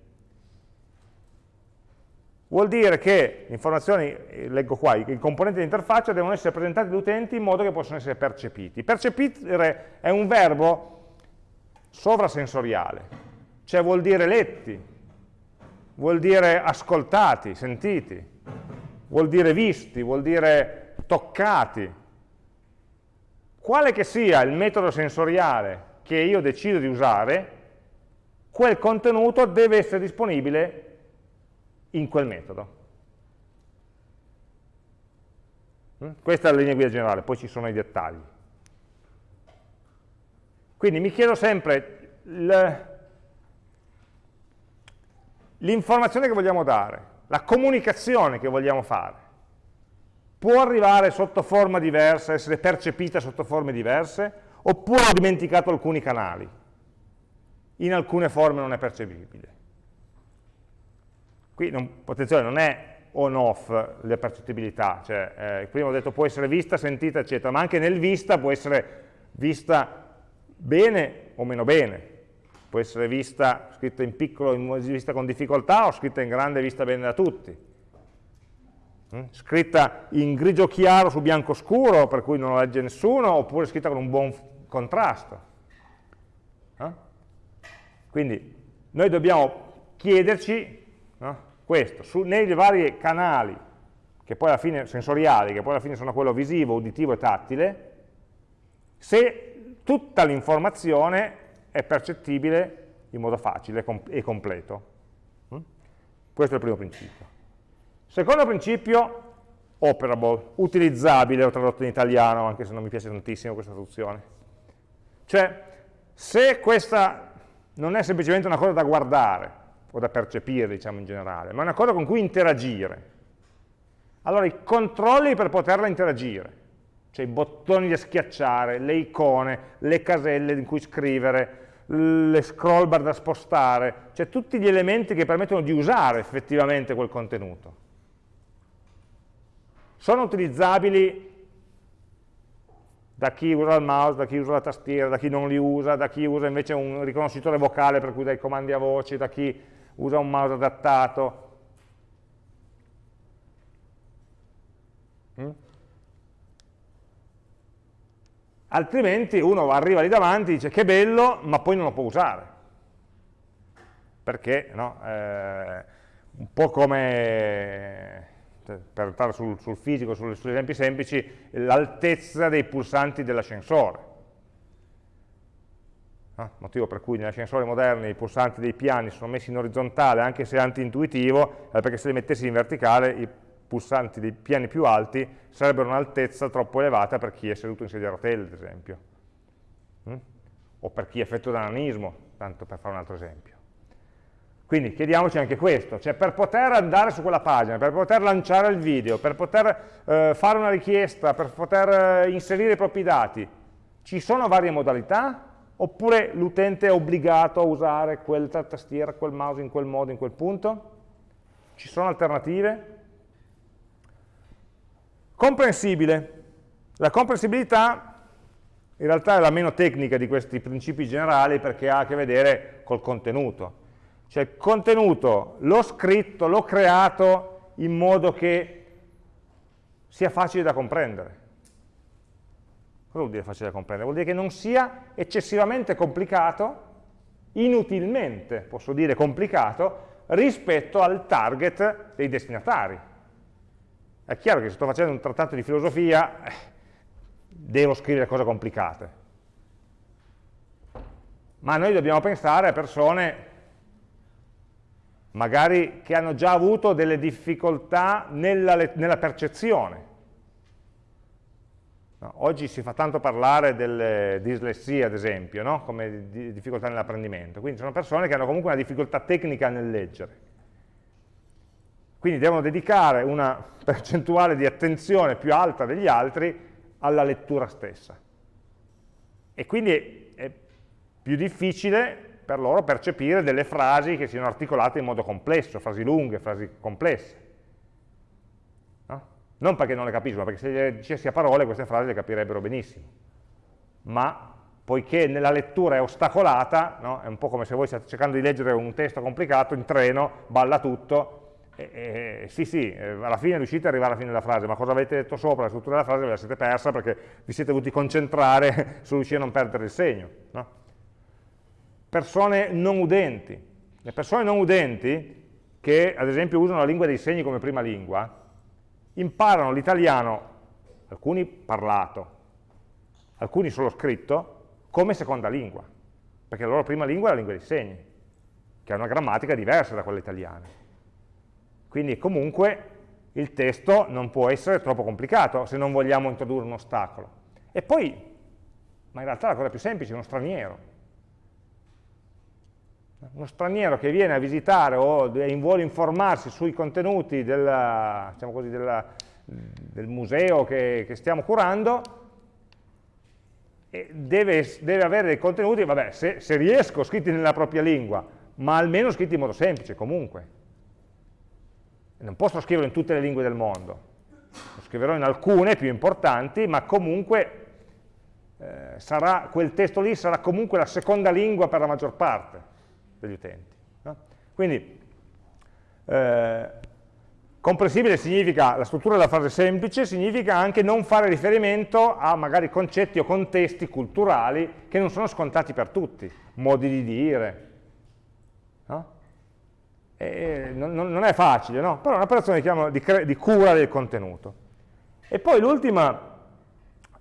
Vuol dire che le informazioni, eh, leggo qua, i componenti dell'interfaccia devono essere presentati agli utenti in modo che possano essere percepiti. Percepire è un verbo sovrasensoriale, cioè vuol dire letti, vuol dire ascoltati, sentiti, vuol dire visti, vuol dire toccati. Quale che sia il metodo sensoriale che io decido di usare, quel contenuto deve essere disponibile in quel metodo. Mm? Questa è la linea guida generale, poi ci sono i dettagli. Quindi mi chiedo sempre, l'informazione che vogliamo dare, la comunicazione che vogliamo fare, può arrivare sotto forma diversa, essere percepita sotto forme diverse, oppure ho dimenticato alcuni canali. In alcune forme non è percepibile. Qui, non, attenzione, non è on-off le percettibilità, cioè eh, prima ho detto può essere vista, sentita, eccetera, ma anche nel vista può essere vista bene o meno bene, può essere vista scritta in piccolo, in vista con difficoltà o scritta in grande vista bene da tutti. Mm? Scritta in grigio chiaro su bianco scuro, per cui non la legge nessuno, oppure scritta con un buon contrasto. Eh? Quindi noi dobbiamo chiederci questo, su, nei vari canali che poi alla fine sensoriali, che poi alla fine sono quello visivo, uditivo e tattile, se tutta l'informazione è percettibile in modo facile e completo. Mm? Questo è il primo principio. Secondo principio, operable, utilizzabile, ho tradotto in italiano, anche se non mi piace tantissimo questa traduzione. Cioè, se questa non è semplicemente una cosa da guardare, o da percepire, diciamo in generale, ma è una cosa con cui interagire, allora i controlli per poterla interagire, cioè i bottoni da schiacciare, le icone, le caselle in cui scrivere, le scroll bar da spostare, cioè tutti gli elementi che permettono di usare effettivamente quel contenuto. Sono utilizzabili da chi usa il mouse, da chi usa la tastiera, da chi non li usa, da chi usa invece un riconoscitore vocale per cui dai comandi a voce, da chi usa un mouse adattato. Mm? Altrimenti uno arriva lì davanti e dice che bello, ma poi non lo può usare. Perché, no? Eh, un po' come cioè, per stare sul, sul fisico, sugli esempi semplici, l'altezza dei pulsanti dell'ascensore. No? Motivo per cui negli ascensori moderni i pulsanti dei piani sono messi in orizzontale, anche se anti-intuitivo, è perché se li mettessi in verticale i pulsanti dei piani più alti sarebbero un'altezza troppo elevata per chi è seduto in sedia a rotelle, ad esempio. Mm? O per chi è effetto da nanismo, tanto per fare un altro esempio. Quindi chiediamoci anche questo, cioè per poter andare su quella pagina, per poter lanciare il video, per poter eh, fare una richiesta, per poter eh, inserire i propri dati, ci sono varie modalità? Oppure l'utente è obbligato a usare quella tastiera, quel mouse in quel modo, in quel punto? Ci sono alternative? Comprensibile. La comprensibilità in realtà è la meno tecnica di questi principi generali perché ha a che vedere col contenuto cioè il contenuto l'ho scritto, l'ho creato in modo che sia facile da comprendere. Cosa vuol dire facile da comprendere? Vuol dire che non sia eccessivamente complicato, inutilmente, posso dire complicato, rispetto al target dei destinatari. È chiaro che se sto facendo un trattato di filosofia, eh, devo scrivere cose complicate. Ma noi dobbiamo pensare a persone magari che hanno già avuto delle difficoltà nella, nella percezione. Oggi si fa tanto parlare delle dislessie, ad esempio, no? come di difficoltà nell'apprendimento. Quindi sono persone che hanno comunque una difficoltà tecnica nel leggere. Quindi devono dedicare una percentuale di attenzione più alta degli altri alla lettura stessa. E quindi è più difficile per loro percepire delle frasi che siano articolate in modo complesso, frasi lunghe, frasi complesse. No? Non perché non le capiscono, perché se le dicessi a parole queste frasi le capirebbero benissimo. Ma poiché nella lettura è ostacolata, no? è un po' come se voi state cercando di leggere un testo complicato in treno, balla tutto, e, e, sì sì, eh, alla fine riuscite ad arrivare alla fine della frase, ma cosa avete detto sopra, la struttura della frase ve la siete persa perché vi siete dovuti concentrare su riuscire a non perdere il segno. No? persone non udenti. Le persone non udenti, che ad esempio usano la lingua dei segni come prima lingua, imparano l'italiano, alcuni parlato, alcuni solo scritto, come seconda lingua, perché la loro prima lingua è la lingua dei segni, che ha una grammatica diversa da quella italiana. Quindi comunque il testo non può essere troppo complicato se non vogliamo introdurre un ostacolo. E poi, ma in realtà la cosa più semplice, è uno straniero uno straniero che viene a visitare o vuole informarsi sui contenuti della, diciamo così, della, del museo che, che, stiamo curando, deve, deve, avere dei contenuti, vabbè, se, se riesco, scritti nella propria lingua, ma almeno scritti in modo semplice, comunque. Non posso scriverlo in tutte le lingue del mondo, lo scriverò in alcune più importanti, ma comunque eh, sarà, quel testo lì sarà comunque la seconda lingua per la maggior parte degli utenti. No? Quindi, eh, comprensibile significa, la struttura della frase semplice, significa anche non fare riferimento a magari concetti o contesti culturali che non sono scontati per tutti, modi di dire. No? Non, non, è facile, no? però è un'operazione di, di, cura del contenuto. E poi l'ultimo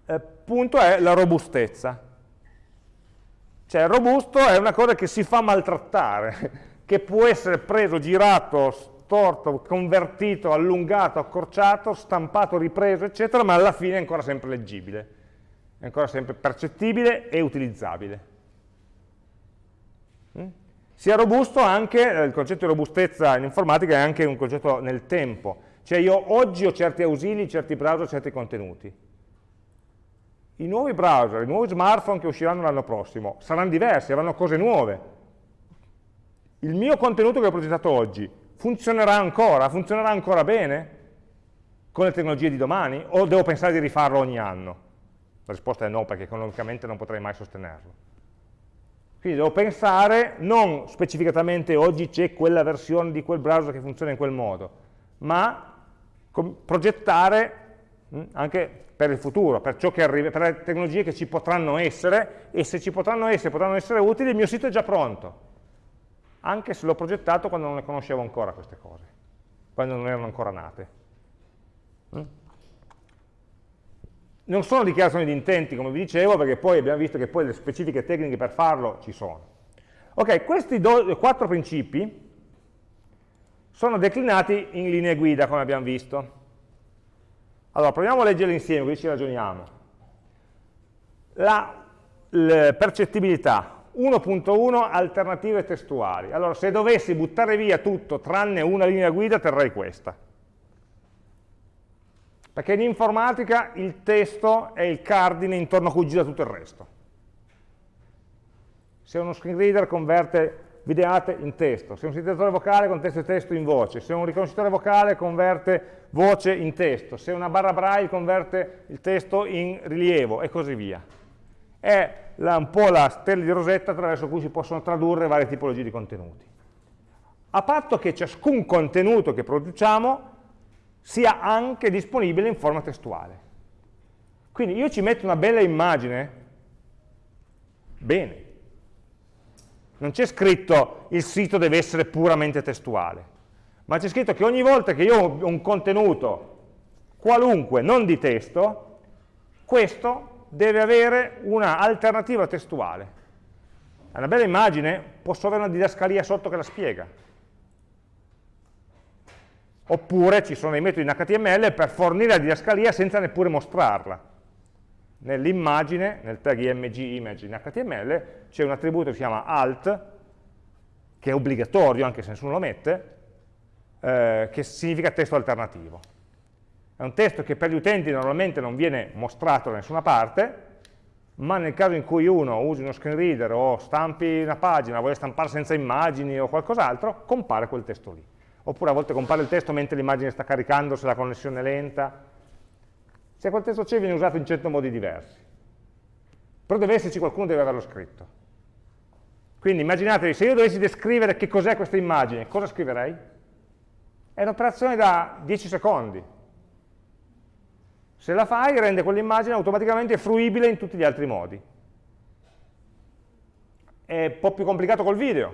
eh, punto è la robustezza. Cioè robusto è una cosa che si fa maltrattare, che può essere preso, girato, storto, convertito, allungato, accorciato, stampato, ripreso, eccetera, ma alla fine è ancora sempre leggibile, è ancora sempre percettibile e utilizzabile. Mm? Sia robusto anche, eh, il concetto di robustezza in informatica è anche un concetto nel tempo, cioè io oggi ho certi ausili, certi browser, certi contenuti, i nuovi browser, i nuovi smartphone che usciranno l'anno prossimo saranno diversi, avranno cose nuove. Il mio contenuto che ho progettato oggi funzionerà ancora? Funzionerà ancora bene con le tecnologie di domani? O devo pensare di rifarlo ogni anno? La risposta è no, perché economicamente non potrei mai sostenerlo. Quindi devo pensare, non specificatamente oggi c'è quella versione di quel browser che funziona in quel modo, ma progettare hm, anche per il futuro, per, arriva, per le tecnologie che ci potranno essere e se ci potranno essere, potranno essere utili, il mio sito è già pronto, anche se l'ho progettato quando non ne conoscevo ancora queste cose, quando non erano ancora nate. Mm? Non sono dichiarazioni di intenti, come vi dicevo, perché poi abbiamo visto che poi le specifiche tecniche per farlo ci sono. Ok, questi quattro principi sono declinati in linee guida, come abbiamo visto. Allora, proviamo a leggerli insieme, così ci ragioniamo. La percettibilità, 1.1 alternative testuali. Allora, se dovessi buttare via tutto tranne una linea guida, terrei questa. Perché in informatica il testo è il cardine intorno a cui gira tutto il resto. Se uno screen reader converte videate in testo, se un sintetizatore vocale converte testo in voce, se un riconoscitore vocale converte voce in testo, se una barra braille converte il testo in rilievo e così via. È la, un po' la stella di rosetta attraverso cui si possono tradurre varie tipologie di contenuti. A patto che ciascun contenuto che produciamo sia anche disponibile in forma testuale. Quindi io ci metto una bella immagine, bene, non c'è scritto il sito deve essere puramente testuale, ma c'è scritto che ogni volta che io ho un contenuto qualunque, non di testo, questo deve avere un'alternativa testuale. È una bella immagine, posso avere una didascalia sotto che la spiega. Oppure ci sono dei metodi in HTML per fornire la didascalia senza neppure mostrarla nell'immagine, nel tag img image in HTML, c'è un attributo che si chiama alt, che è obbligatorio anche se nessuno lo mette, eh, che significa testo alternativo. È un testo che per gli utenti normalmente non viene mostrato da nessuna parte, ma nel caso in cui uno usi uno screen reader o stampi una pagina, vuole stampare senza immagini o qualcos'altro, compare quel testo lì. Oppure a volte compare il testo mentre l'immagine sta caricando, se la connessione è lenta, se quel testo c'è viene usato in cento modi diversi. Però deve esserci qualcuno che deve averlo scritto. Quindi immaginatevi, se io dovessi descrivere che cos'è questa immagine, cosa scriverei? È un'operazione da 10 secondi. Se la fai rende quell'immagine automaticamente fruibile in tutti gli altri modi. È un po' più complicato col video.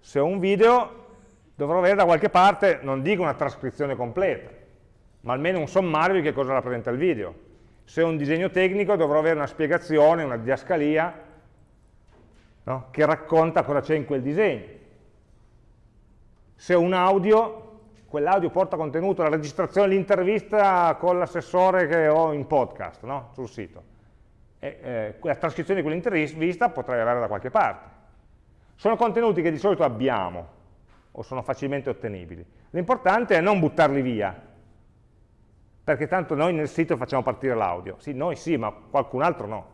Se ho un video dovrò avere da qualche parte, non dico una trascrizione completa, ma almeno un sommario di che cosa rappresenta il video. Se è un disegno tecnico dovrò avere una spiegazione, una diascalia, no? che racconta cosa c'è in quel disegno. Se è un audio, quell'audio porta contenuto, la registrazione dell'intervista con l'assessore che ho in podcast no? sul sito. E, eh, la trascrizione di quell'intervista potrei avere da qualche parte. Sono contenuti che di solito abbiamo o sono facilmente ottenibili. L'importante è non buttarli via, perché tanto noi nel sito facciamo partire l'audio. Sì, noi sì, ma qualcun altro no.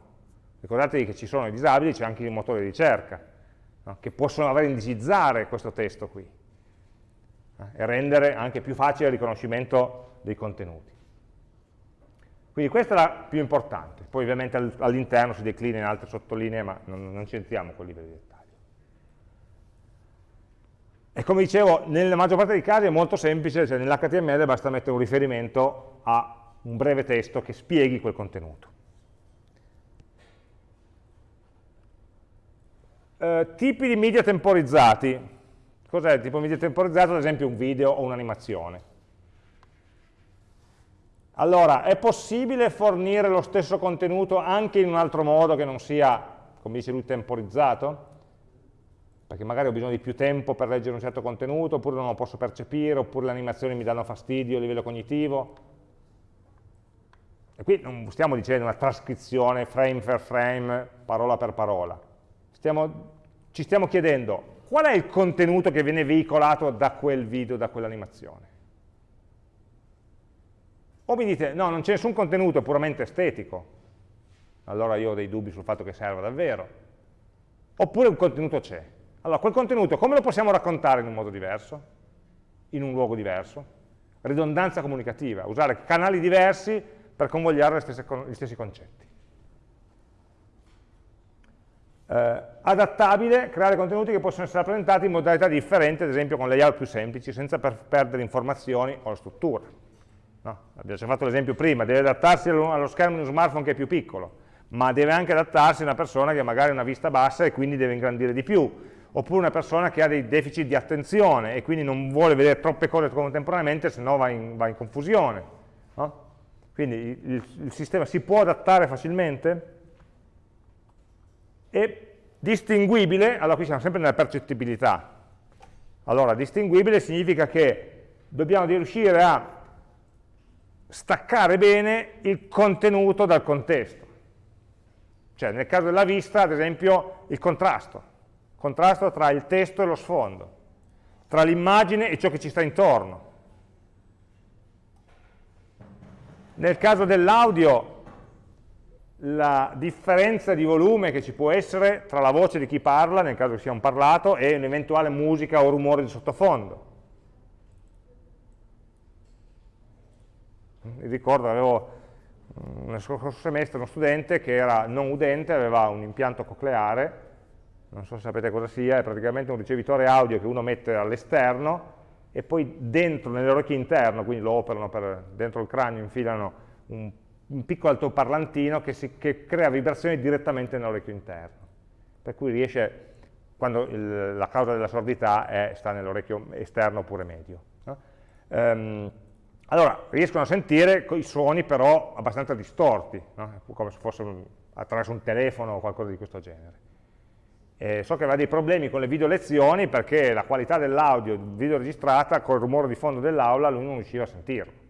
Ricordatevi che ci sono i disabili, c'è anche il motore di ricerca, no? che possono aver indicizzare questo testo qui. eh, e rendere anche più facile il riconoscimento dei contenuti. Quindi questa è la più importante, poi ovviamente all'interno si declina in altre sottolinee, ma non, non entriamo con livello di dettaglio. E come dicevo, nella maggior parte dei casi è molto semplice, cioè nell'HTML basta mettere un riferimento a un breve testo che spieghi quel contenuto. Eh, tipi di media temporizzati. Cos'è il tipo di media temporizzato? Ad esempio un video o un'animazione. Allora, è possibile fornire lo stesso contenuto anche in un altro modo che non sia, come dice lui, temporizzato? Perché magari ho bisogno di più tempo per leggere un certo contenuto, oppure non lo posso percepire, oppure le animazioni mi danno fastidio a livello cognitivo. E qui non stiamo dicendo una trascrizione frame per frame, parola per parola. Stiamo, ci stiamo chiedendo qual è il contenuto che viene veicolato da quel video, da quell'animazione. O mi dite, no, non c'è nessun contenuto, è puramente estetico. Allora io ho dei dubbi sul fatto che serva davvero. Oppure un contenuto c'è. Allora, quel contenuto come lo possiamo raccontare in un modo diverso? In un luogo diverso? Ridondanza comunicativa, usare canali diversi per convogliare stesse, gli stessi concetti. Eh, adattabile, creare contenuti che possono essere rappresentati in modalità differenti, ad esempio con layout più semplici, senza per perdere informazioni o la struttura. No? Abbiamo già fatto l'esempio prima, deve adattarsi allo schermo di uno smartphone che è più piccolo, ma deve anche adattarsi a una persona che magari ha una vista bassa e quindi deve ingrandire di più, oppure una persona che ha dei deficit di attenzione e quindi non vuole vedere troppe cose contemporaneamente, se no va in, va in confusione. No? Quindi il, il sistema si può adattare facilmente e distinguibile, allora qui siamo sempre nella percettibilità, allora distinguibile significa che dobbiamo riuscire a staccare bene il contenuto dal contesto. Cioè nel caso della vista, ad esempio, il contrasto. Contrasto tra il testo e lo sfondo, tra l'immagine e ciò che ci sta intorno. Nel caso dell'audio, la differenza di volume che ci può essere tra la voce di chi parla, nel caso che sia un parlato, e un'eventuale musica o rumore di sottofondo. Mi ricordo, avevo mm, nel scorso semestre uno studente che era non udente, aveva un impianto cocleare, non so se sapete cosa sia, è praticamente un ricevitore audio che uno mette all'esterno e poi dentro, nell'orecchio interno, quindi lo operano per, dentro il cranio, infilano un, un piccolo altoparlantino che, si, che crea vibrazioni direttamente nell'orecchio interno. Per cui riesce, quando il, la causa della sordità è, sta nell'orecchio esterno oppure medio. No? Um, allora, riescono a sentire i suoni però abbastanza distorti, no? come se fosse attraverso un telefono o qualcosa di questo genere. E so che aveva dei problemi con le video lezioni perché la qualità dell'audio video registrata col rumore di fondo dell'aula lui non riusciva a sentirlo.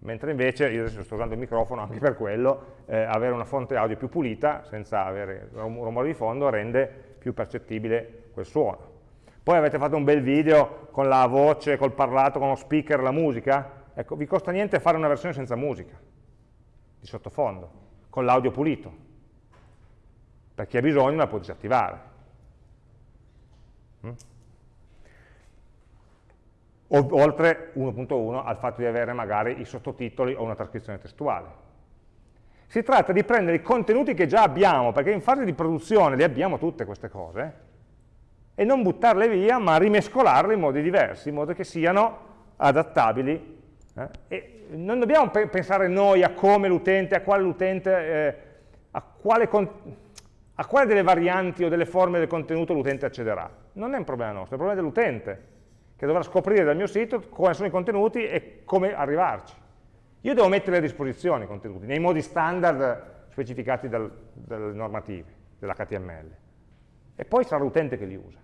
Mentre invece, io adesso sto usando il microfono anche per quello, eh, avere una fonte audio più pulita, senza avere rumore di fondo, rende più percettibile quel suono. Poi avete fatto un bel video con la voce, col parlato, con lo speaker, la musica, Ecco, vi costa niente fare una versione senza musica, di sottofondo, con l'audio pulito, per chi ha bisogno la può disattivare. Mm? Oltre 1.1 al fatto di avere magari i sottotitoli o una trascrizione testuale. Si tratta di prendere i contenuti che già abbiamo, perché in fase di produzione le abbiamo tutte queste cose, e non buttarle via, ma rimescolarle in modi diversi, in modo che siano adattabili eh? Non dobbiamo pe pensare noi a come l'utente, a quale l'utente, eh, a, quale a quale delle varianti o delle forme del contenuto l'utente accederà. Non è un problema nostro, è un problema dell'utente, che dovrà scoprire dal mio sito quali sono i contenuti e come arrivarci. Io devo mettere a disposizione i contenuti, nei modi standard specificati dal, dalle normative, dell'HTML. E poi sarà l'utente che li usa,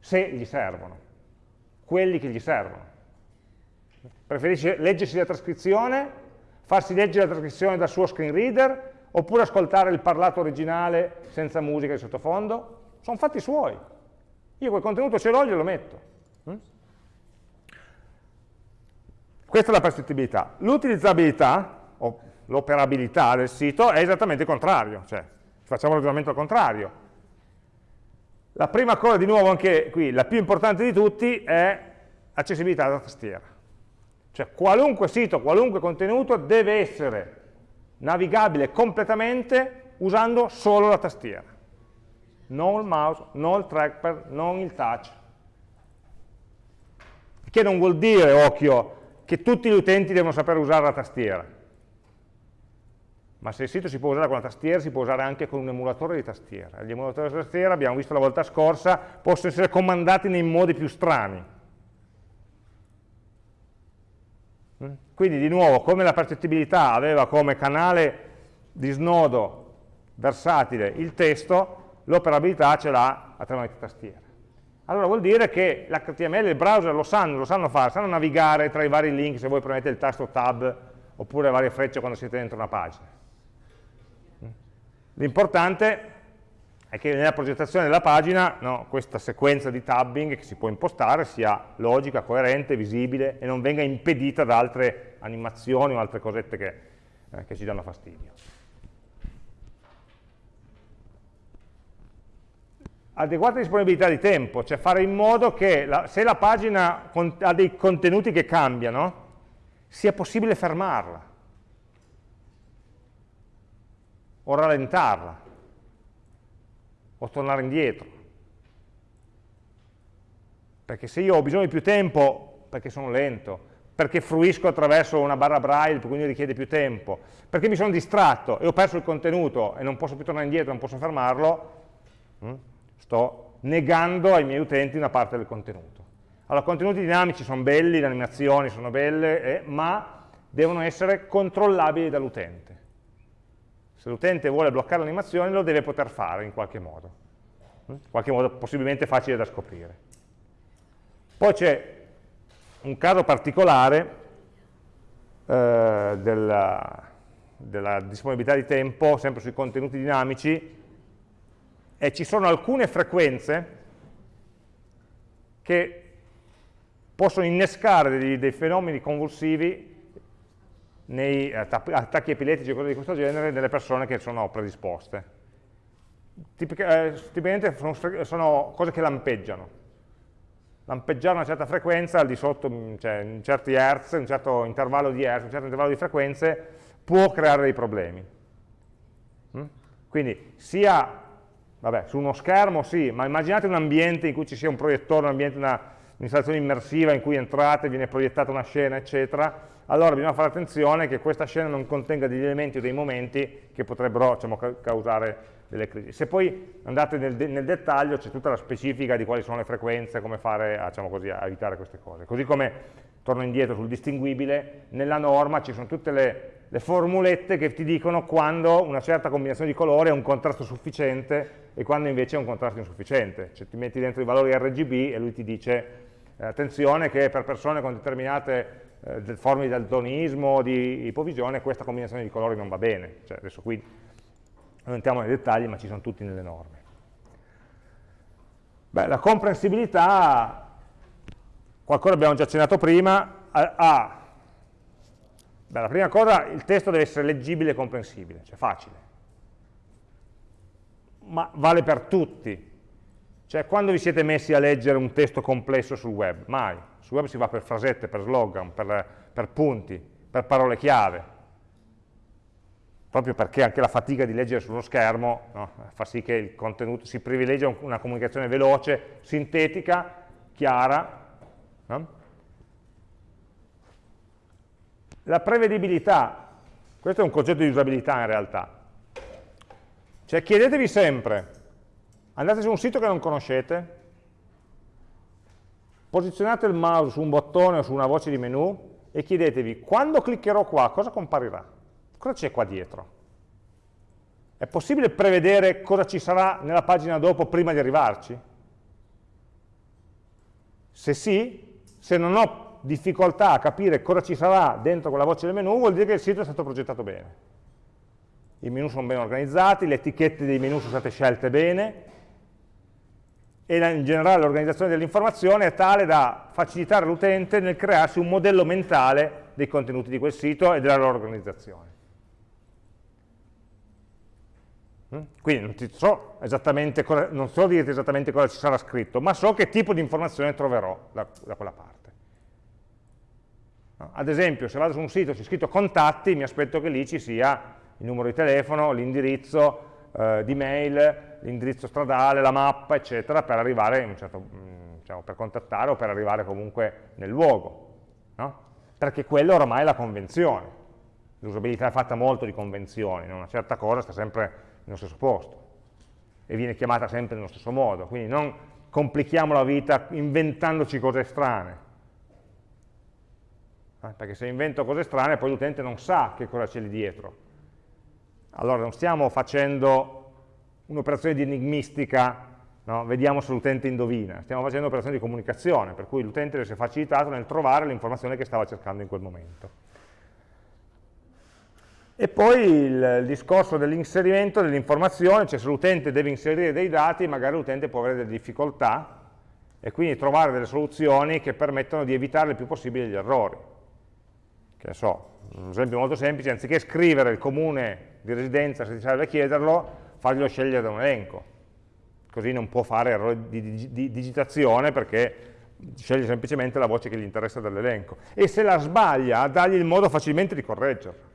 se gli servono, quelli che gli servono. Preferisce leggersi la trascrizione, farsi leggere la trascrizione dal suo screen reader, oppure ascoltare il parlato originale senza musica di sottofondo? Sono fatti suoi. Io quel contenuto ce l'ho, glielo metto. Mm? Questa è la percettibilità. L'utilizzabilità, o l'operabilità del sito, è esattamente il contrario, cioè facciamo il ragionamento al contrario. La prima cosa, di nuovo anche qui, la più importante di tutti, è accessibilità da tastiera. Cioè qualunque sito, qualunque contenuto deve essere navigabile completamente usando solo la tastiera. Non il mouse, non il trackpad, non il touch. Che non vuol dire, occhio, che tutti gli utenti devono sapere usare la tastiera. Ma se il sito si può usare con la tastiera, si può usare anche con un emulatore di tastiera. Gli emulatori di tastiera, abbiamo visto la volta scorsa, possono essere comandati nei modi più strani. Mm? Quindi di nuovo, come la percettibilità aveva come canale di snodo versatile il testo, l'operabilità ce l'ha attraverso tastiera. Allora vuol dire che l'HTML e il browser lo sanno, lo sanno fare, sanno navigare tra i vari link se voi premete il tasto tab oppure varie frecce quando siete dentro una pagina. L'importante è che nella progettazione della pagina no, questa sequenza di tabbing che si può impostare sia logica, coerente, visibile e non venga impedita da altre animazioni o altre cosette che, eh, che ci danno fastidio. adeguata disponibilità di tempo, cioè fare in modo che la, se la pagina ha dei contenuti che cambiano, sia possibile fermarla o rallentarla o tornare indietro. Perché se io ho bisogno di più tempo, perché sono lento, perché fruisco attraverso una barra braille, quindi richiede più tempo, perché mi sono distratto e ho perso il contenuto e non posso più tornare indietro, non posso fermarlo, hm? sto negando ai miei utenti una parte del contenuto. Allora, contenuti dinamici sono belli, le animazioni sono belle, eh, ma devono essere controllabili dall'utente. Se l'utente vuole bloccare l'animazione lo deve poter fare in qualche modo, in qualche modo possibilmente facile da scoprire. Poi c'è un caso particolare eh, della, della disponibilità di tempo, sempre sui contenuti dinamici, e ci sono alcune frequenze che possono innescare dei, dei fenomeni convulsivi nei attacchi epilettici e cose di questo genere nelle persone che sono predisposte. Tipica, eh, tipicamente sono, sono, cose che lampeggiano. Lampeggiare una certa frequenza al di sotto, mm, cioè in certi hertz, un certo intervallo di hertz, un certo intervallo di frequenze, può creare dei problemi. Mm? Quindi sia Vabbè, su uno schermo sì, ma immaginate un ambiente in cui ci sia un proiettore, un ambiente, un'installazione immersiva in cui entrate, viene proiettata una scena, eccetera, allora bisogna fare attenzione che questa scena non contenga degli elementi o dei momenti che potrebbero diciamo, causare delle crisi. Se poi andate nel, nel dettaglio c'è tutta la specifica di quali sono le frequenze, come fare a, diciamo così, a evitare queste cose. Così come, torno indietro sul distinguibile, nella norma ci sono tutte le le formulette che ti dicono quando una certa combinazione di colori ha un contrasto sufficiente e quando invece è un contrasto insufficiente. Cioè ti metti dentro i valori RGB e lui ti dice eh, attenzione che per persone con determinate eh, forme di daltonismo di ipovisione questa combinazione di colori non va bene. Cioè, adesso qui non entriamo nei dettagli ma ci sono tutti nelle norme. Beh, la comprensibilità, qualcosa abbiamo già accennato prima, ha Beh, la prima cosa, il testo deve essere leggibile e comprensibile, cioè facile. Ma vale per tutti. Cioè, quando vi siete messi a leggere un testo complesso sul web? Mai. Sul web si va per frasette, per slogan, per, per punti, per parole chiave. Proprio perché anche la fatica di leggere sullo schermo no, fa sì che il contenuto si privilegia una comunicazione veloce, sintetica, chiara, no? La prevedibilità, questo è un concetto di usabilità in realtà. Cioè chiedetevi sempre, andate su un sito che non conoscete, posizionate il mouse su un bottone o su una voce di menu e chiedetevi, quando cliccherò qua, cosa comparirà? Cosa c'è qua dietro? È possibile prevedere cosa ci sarà nella pagina dopo prima di arrivarci? Se sì, se non ho difficoltà a capire cosa ci sarà dentro quella voce del menu, vuol dire che il sito è stato progettato bene. I menu sono ben organizzati, le etichette dei menu sono state scelte bene, e in generale l'organizzazione dell'informazione è tale da facilitare l'utente nel crearsi un modello mentale dei contenuti di quel sito e della loro organizzazione. Mm? Quindi non, so cosa, non so dirti esattamente cosa ci sarà scritto, ma so che tipo di informazione troverò da, da quella parte. Ad esempio, se vado su un sito e c'è scritto contatti, mi aspetto che lì ci sia il numero di telefono, l'indirizzo eh, di mail, l'indirizzo stradale, la mappa, eccetera, per arrivare, certo, mm, diciamo, per contattare o per arrivare comunque nel luogo. No? Perché quello oramai è la convenzione. L'usabilità è fatta molto di convenzioni, una certa cosa sta sempre nello stesso posto e viene chiamata sempre nello stesso modo, quindi non complichiamo la vita inventandoci cose strane, eh, perché se invento cose strane poi l'utente non sa che cosa c'è lì dietro. Allora non stiamo facendo un'operazione di enigmistica, no? vediamo se l'utente indovina, stiamo facendo un'operazione di comunicazione, per cui l'utente deve essere facilitato nel trovare l'informazione che stava cercando in quel momento. E poi il, il discorso dell'inserimento dell'informazione, cioè se l'utente deve inserire dei dati, magari l'utente può avere delle difficoltà e quindi trovare delle soluzioni che permettono di evitare il più possibile gli errori. Che so, un esempio molto semplice, anziché scrivere il comune di residenza, se ti serve chiederlo, farglielo scegliere da un elenco. Così non può fare errori di, di, di digitazione perché sceglie semplicemente la voce che gli interessa dall'elenco. E se la sbaglia, dagli il modo facilmente di correggerla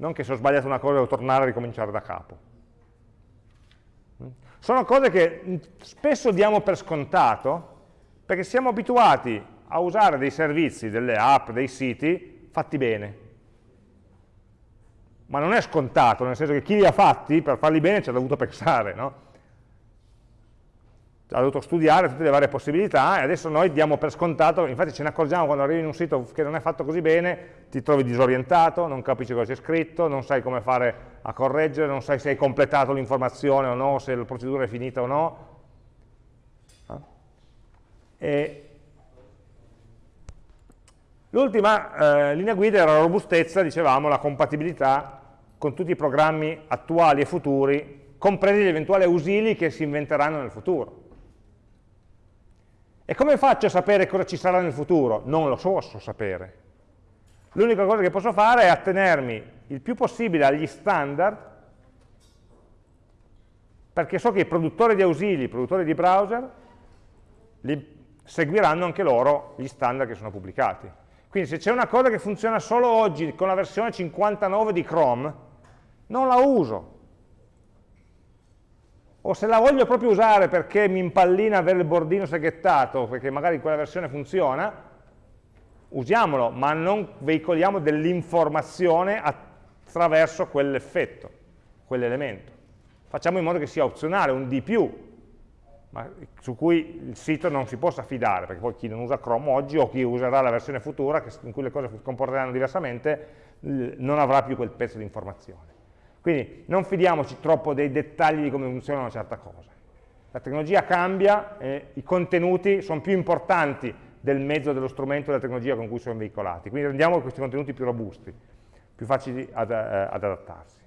non che se ho sbagliato una cosa devo tornare a ricominciare da capo. Sono cose che spesso diamo per scontato perché siamo abituati a usare dei servizi, delle app, dei siti fatti bene. Ma non è scontato, nel senso che chi li ha fatti, per farli bene ci ha dovuto pensare, no? ha dovuto studiare tutte le varie possibilità e adesso noi diamo per scontato, infatti ce ne accorgiamo quando arrivi in un sito che non è fatto così bene, ti trovi disorientato, non capisci cosa c'è scritto, non sai come fare a correggere, non sai se hai completato l'informazione o no, se la procedura è finita o no. L'ultima eh, linea guida era la robustezza, dicevamo, la compatibilità con tutti i programmi attuali e futuri, compresi gli eventuali ausili che si inventeranno nel futuro. E come faccio a sapere cosa ci sarà nel futuro? Non lo posso sapere. L'unica cosa che posso fare è attenermi il più possibile agli standard, perché so che i produttori di ausili, i produttori di browser, seguiranno anche loro gli standard che sono pubblicati. Quindi se c'è una cosa che funziona solo oggi con la versione 59 di Chrome, non la uso, o se la voglio proprio usare perché mi impallina avere il bordino seghettato, perché magari quella versione funziona, usiamolo, ma non veicoliamo dell'informazione attraverso quell'effetto, quell'elemento. Facciamo in modo che sia opzionale, un di più, ma su cui il sito non si possa fidare, perché poi chi non usa Chrome oggi o chi userà la versione futura, in cui le cose si comporteranno diversamente, non avrà più quel pezzo di informazione. Quindi non fidiamoci troppo dei dettagli di come funziona una certa cosa. La tecnologia cambia, e i contenuti sono più importanti del mezzo, dello strumento, della tecnologia con cui sono veicolati. Quindi rendiamo questi contenuti più robusti, più facili ad, eh, ad adattarsi.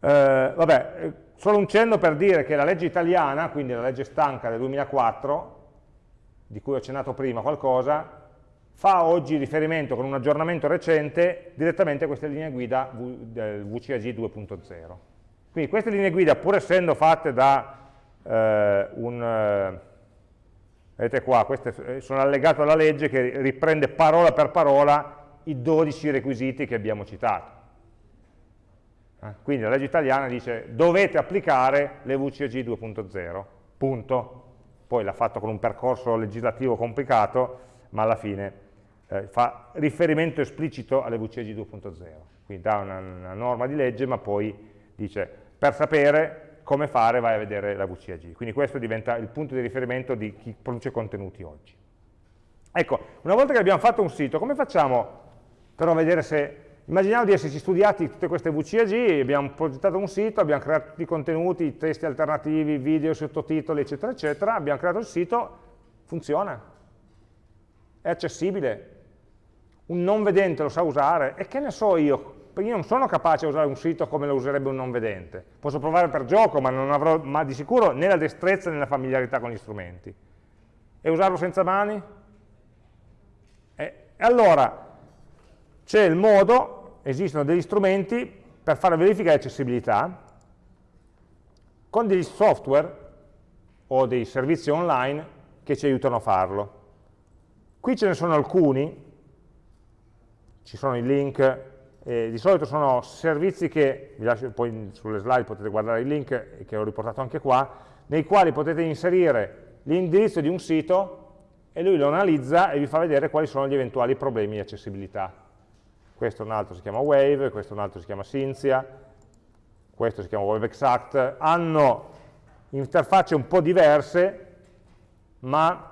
Eh, vabbè, eh, solo un cenno per dire che la legge italiana, quindi la legge stanca del 2004, di cui ho accennato prima qualcosa, fa oggi riferimento con un aggiornamento recente direttamente a queste linee guida VCAG 2.0. Quindi queste linee guida, pur essendo fatte da eh, un... Eh, vedete qua, queste eh, sono allegate alla legge che riprende parola per parola i 12 requisiti che abbiamo citato. Eh, quindi la legge italiana dice dovete applicare le VCAG 2.0, punto. Poi l'ha fatto con un percorso legislativo complicato, ma alla fine eh, fa riferimento esplicito alle VCG 2.0, quindi dà una, una, norma di legge ma poi dice per sapere come fare vai a vedere la VCAG, quindi questo diventa il punto di riferimento di chi produce contenuti oggi. Ecco, una volta che abbiamo fatto un sito, come facciamo però a vedere se, immaginiamo di esserci studiati tutte queste VCAG, abbiamo progettato un sito, abbiamo creato tutti i contenuti, testi alternativi, video, sottotitoli, eccetera, eccetera, abbiamo creato il sito, funziona, è accessibile, un non vedente lo sa usare, e che ne so io, io non sono capace a usare un sito come lo userebbe un non vedente. Posso provare per gioco, ma non avrò ma di sicuro né la destrezza né la familiarità con gli strumenti. E usarlo senza mani? E allora, c'è il modo, esistono degli strumenti per fare verifica di accessibilità con degli software o dei servizi online che ci aiutano a farlo. Qui ce ne sono alcuni, ci sono i link, eh, di solito sono servizi che, vi lascio poi sulle slide potete guardare i link che ho riportato anche qua, nei quali potete inserire l'indirizzo di un sito e lui lo analizza e vi fa vedere quali sono gli eventuali problemi di accessibilità. Questo un altro si chiama Wave, questo un altro si chiama Cinzia, questo si chiama WebExact, hanno interfacce un po' diverse, ma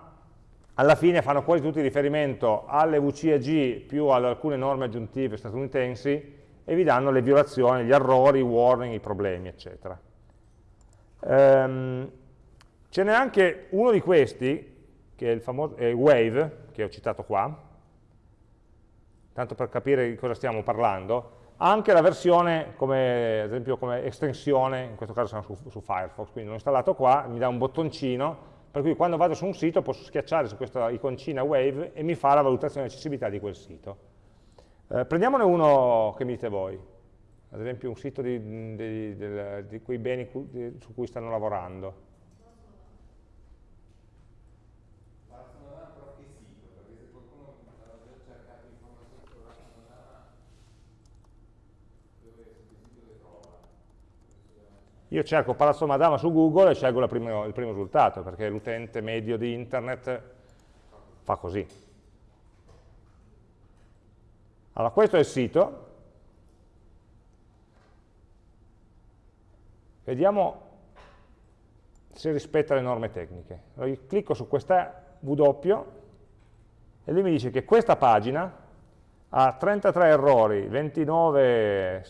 alla fine fanno quasi tutti riferimento alle VCAG più ad alcune norme aggiuntive statunitensi e vi danno le violazioni, gli errori, i warning, i problemi, eccetera. Ehm, ce n'è anche uno di questi, che è il famoso è Wave, che ho citato qua, tanto per capire di cosa stiamo parlando, ha anche la versione, come, ad esempio come estensione, in questo caso siamo su, su Firefox, quindi l'ho installato qua, mi dà un bottoncino, per cui quando vado su un sito posso schiacciare su questa iconcina Wave e mi fa la valutazione di accessibilità di quel sito. Eh, prendiamone uno che mi dite voi, ad esempio un sito di, di, di, di quei beni su cui stanno lavorando. Io cerco Palazzo Madama su Google e scelgo primo, il primo risultato, perché l'utente medio di internet fa così. Allora, questo è il sito. Vediamo se rispetta le norme tecniche. Allora, io clicco su questa W e lui mi dice che questa pagina ha 33 errori, 29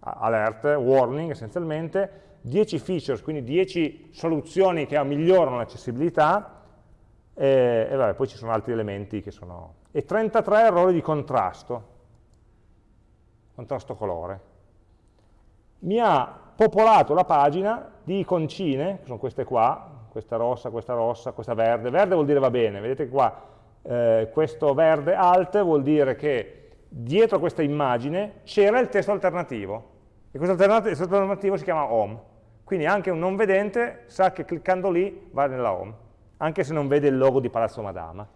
alert, warning essenzialmente, 10 features, quindi 10 soluzioni che migliorano l'accessibilità, e, e vabbè, poi ci sono altri elementi che sono... e 33 errori di contrasto, contrasto colore. Mi ha popolato la pagina di iconcine, che sono queste qua, questa rossa, questa rossa, questa verde, verde vuol dire va bene, vedete qua, eh, questo verde alt vuol dire che dietro questa immagine c'era il testo alternativo, e questo alternativo si chiama home. Quindi anche un non vedente sa che cliccando lì va nella home, anche se non vede il logo di Palazzo Madama.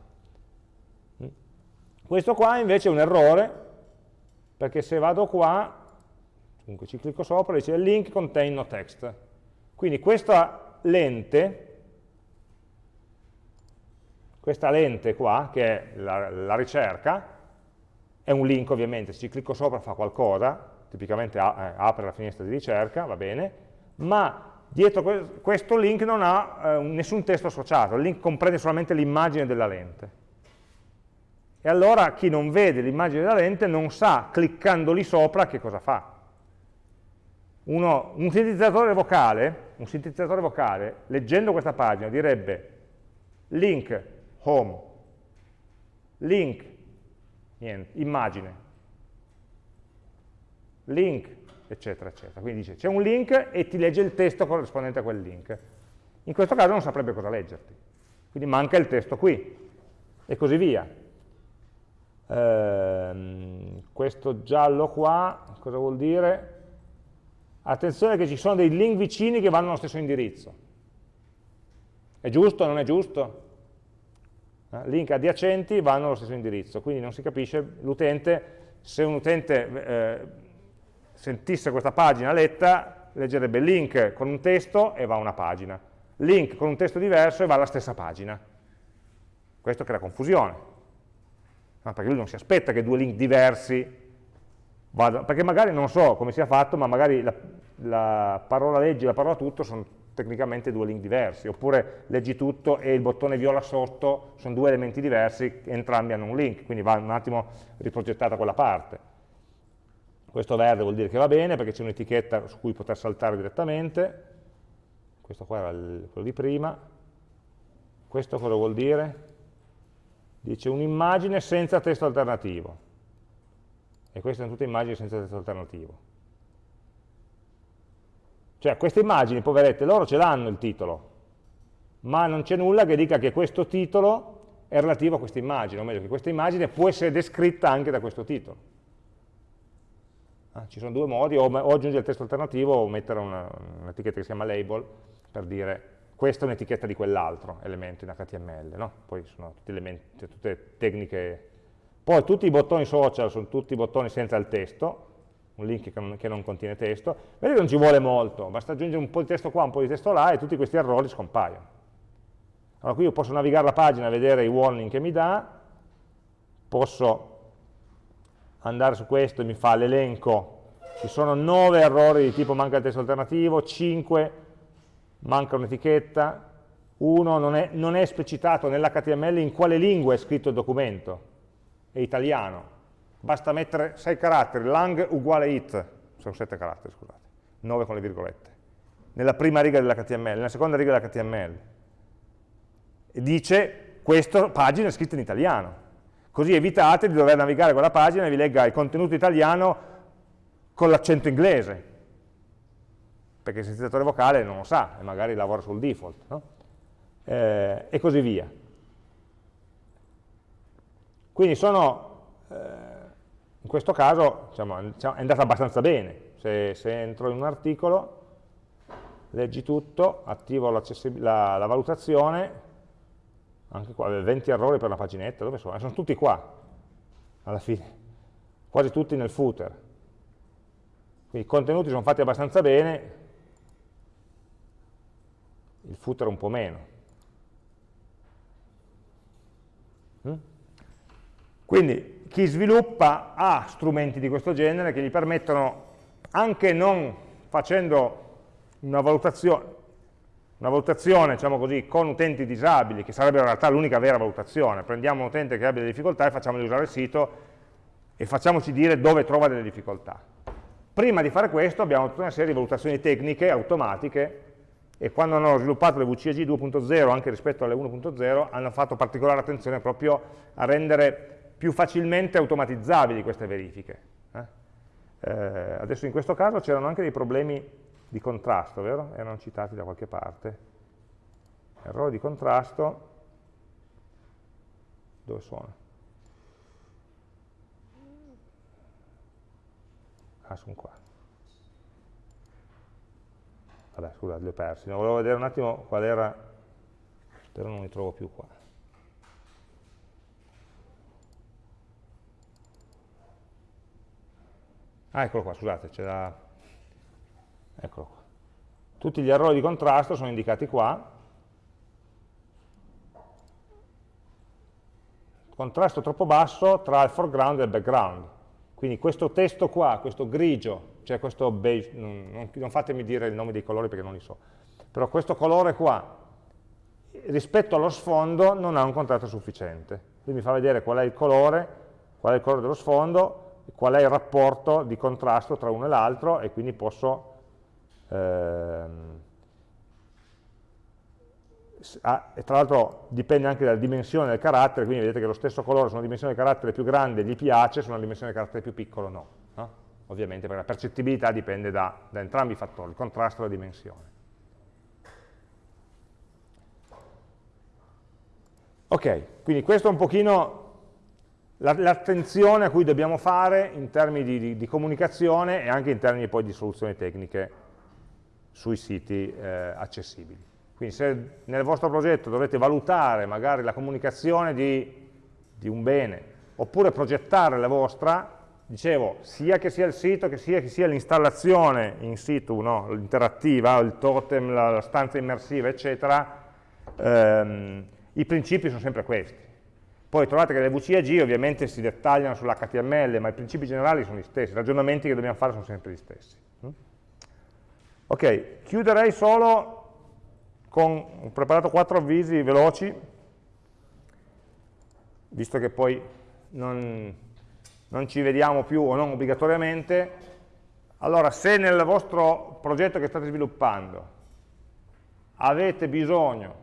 Mm. Questo qua invece è un errore, perché se vado qua, comunque ci clicco sopra, dice link contain no text. Quindi questa lente, questa lente qua, che è la, la ricerca, è un link ovviamente, se ci clicco sopra fa qualcosa, tipicamente eh, apre la finestra di ricerca, va bene, ma dietro questo link non ha eh, nessun testo associato, il link comprende solamente l'immagine della lente. E allora chi non vede l'immagine della lente non sa, cliccando lì sopra, che cosa fa. Uno, un, sintetizzatore vocale, un sintetizzatore vocale, leggendo questa pagina, direbbe link home, link, niente, immagine, link eccetera, eccetera. Quindi dice c'è un link e ti legge il testo corrispondente a quel link. In questo caso non saprebbe cosa leggerti, quindi manca il testo qui, e così via. Ehm, questo giallo qua, cosa vuol dire? Attenzione che ci sono dei link vicini che vanno allo stesso indirizzo. È giusto o non è giusto? Eh, link adiacenti vanno allo stesso indirizzo, quindi non si capisce l'utente, se un utente eh, sentisse questa pagina letta, leggerebbe link con un testo e va a una pagina, link con un testo diverso e va alla stessa pagina. Questo crea confusione, no, perché lui non si aspetta che due link diversi vadano, perché magari non so come sia fatto, ma magari la, la parola leggi e la parola tutto sono tecnicamente due link diversi, oppure leggi tutto e il bottone viola sotto sono due elementi diversi, entrambi hanno un link, quindi va un attimo riprogettata quella parte. Questo verde vuol dire che va bene perché c'è un'etichetta su cui poter saltare direttamente. Questo qua era il, quello di prima. Questo cosa vuol dire? Dice un'immagine senza testo alternativo. E queste sono tutte immagini senza testo alternativo. Cioè queste immagini, poverette, loro ce l'hanno il titolo, ma non c'è nulla che dica che questo titolo è relativo a questa immagine, o meglio, che questa immagine può essere descritta anche da questo titolo. Ah, ci sono due modi, o, o, aggiungere il testo alternativo o mettere un'etichetta che si chiama label per dire questa è un'etichetta di quell'altro elemento in HTML, no? poi sono tutti elementi, tutte tecniche. Poi tutti i bottoni social sono tutti bottoni senza il testo, un link che non, che non contiene testo, vedete non ci vuole molto, basta aggiungere un po' di testo qua, un po' di testo là e tutti questi errori scompaiono. Allora qui io posso navigare la pagina vedere i warning che mi dà, posso andare su questo e mi fa l'elenco, ci sono 9 errori di tipo manca il testo alternativo, 5 manca un'etichetta, 1 non è, non è esplicitato nell'HTML in quale lingua è scritto il documento, è italiano, basta mettere 6 caratteri, lang uguale it, sono 7 caratteri scusate, 9 con le virgolette, nella prima riga dell'HTML, nella seconda riga dell'HTML, e dice questa pagina è scritta in italiano, così evitate di dover navigare quella pagina e vi legga il contenuto italiano con l'accento inglese, perché il sintetizzatore vocale non lo sa e magari lavora sul default, no? eh, e così via. Quindi sono, eh, in questo caso diciamo, diciamo, è andata abbastanza bene, se, se, entro in un articolo, leggi tutto, attivo la, la valutazione, anche qua, 20 errori per una paginetta, dove sono? Sono tutti qua, alla fine, quasi tutti nel footer. Quindi i contenuti sono fatti abbastanza bene, il footer un po' meno. Mm? Quindi chi sviluppa ha strumenti di questo genere che gli permettono, anche non facendo una valutazione, una valutazione, diciamo così, con utenti disabili, che sarebbe in realtà l'unica vera valutazione. Prendiamo un utente che abbia delle difficoltà e facciamogli usare il sito e facciamoci dire dove trova delle difficoltà. Prima di fare questo abbiamo tutta una serie di valutazioni tecniche, automatiche, e quando hanno sviluppato le VCAG 2.0, anche rispetto alle 1.0, hanno fatto particolare attenzione proprio a rendere più facilmente automatizzabili queste verifiche. Eh? Eh, adesso in questo caso c'erano anche dei problemi di contrasto, vero? Erano citati da qualche parte. Errori di contrasto, dove sono? Ah, sono qua. Vabbè, scusate, li ho persi. Volevo vedere un attimo qual era, però non li trovo più qua. Ah, eccolo qua, scusate, c'è la Eccolo qua. Tutti gli errori di contrasto sono indicati qua. Contrasto troppo basso tra il foreground e il background. Quindi questo testo qua, questo grigio, cioè questo beige, non, non fatemi dire il nome dei colori perché non li so, però questo colore qua, rispetto allo sfondo, non ha un contrasto sufficiente. Quindi mi fa vedere qual è il colore, qual è il colore dello sfondo, qual è il rapporto di contrasto tra uno e l'altro e quindi posso Ehm, ah, e tra l'altro dipende anche dalla dimensione del carattere, quindi vedete che lo stesso colore su una dimensione del carattere più grande gli piace, su una dimensione del carattere più piccolo no. no? Ovviamente perché la percettibilità dipende da, da entrambi i fattori, il contrasto e la dimensione. Ok, quindi questo è un pochino l'attenzione a cui dobbiamo fare in termini di, di, di, comunicazione e anche in termini poi di soluzioni tecniche sui siti eh, accessibili. Quindi se nel vostro progetto dovete valutare magari la comunicazione di, di un bene, oppure progettare la vostra, dicevo, sia che sia il sito, che sia che sia l'installazione in situ, no? l'interattiva, il totem, la, la, stanza immersiva, eccetera, ehm, i principi sono sempre questi. Poi trovate che le VCAG ovviamente si dettagliano sull'HTML, ma i principi generali sono gli stessi, i ragionamenti che dobbiamo fare sono sempre gli stessi. Ok, chiuderei solo con, ho preparato quattro avvisi veloci, visto che poi non, non ci vediamo più o non obbligatoriamente. Allora, se nel vostro progetto che state sviluppando avete bisogno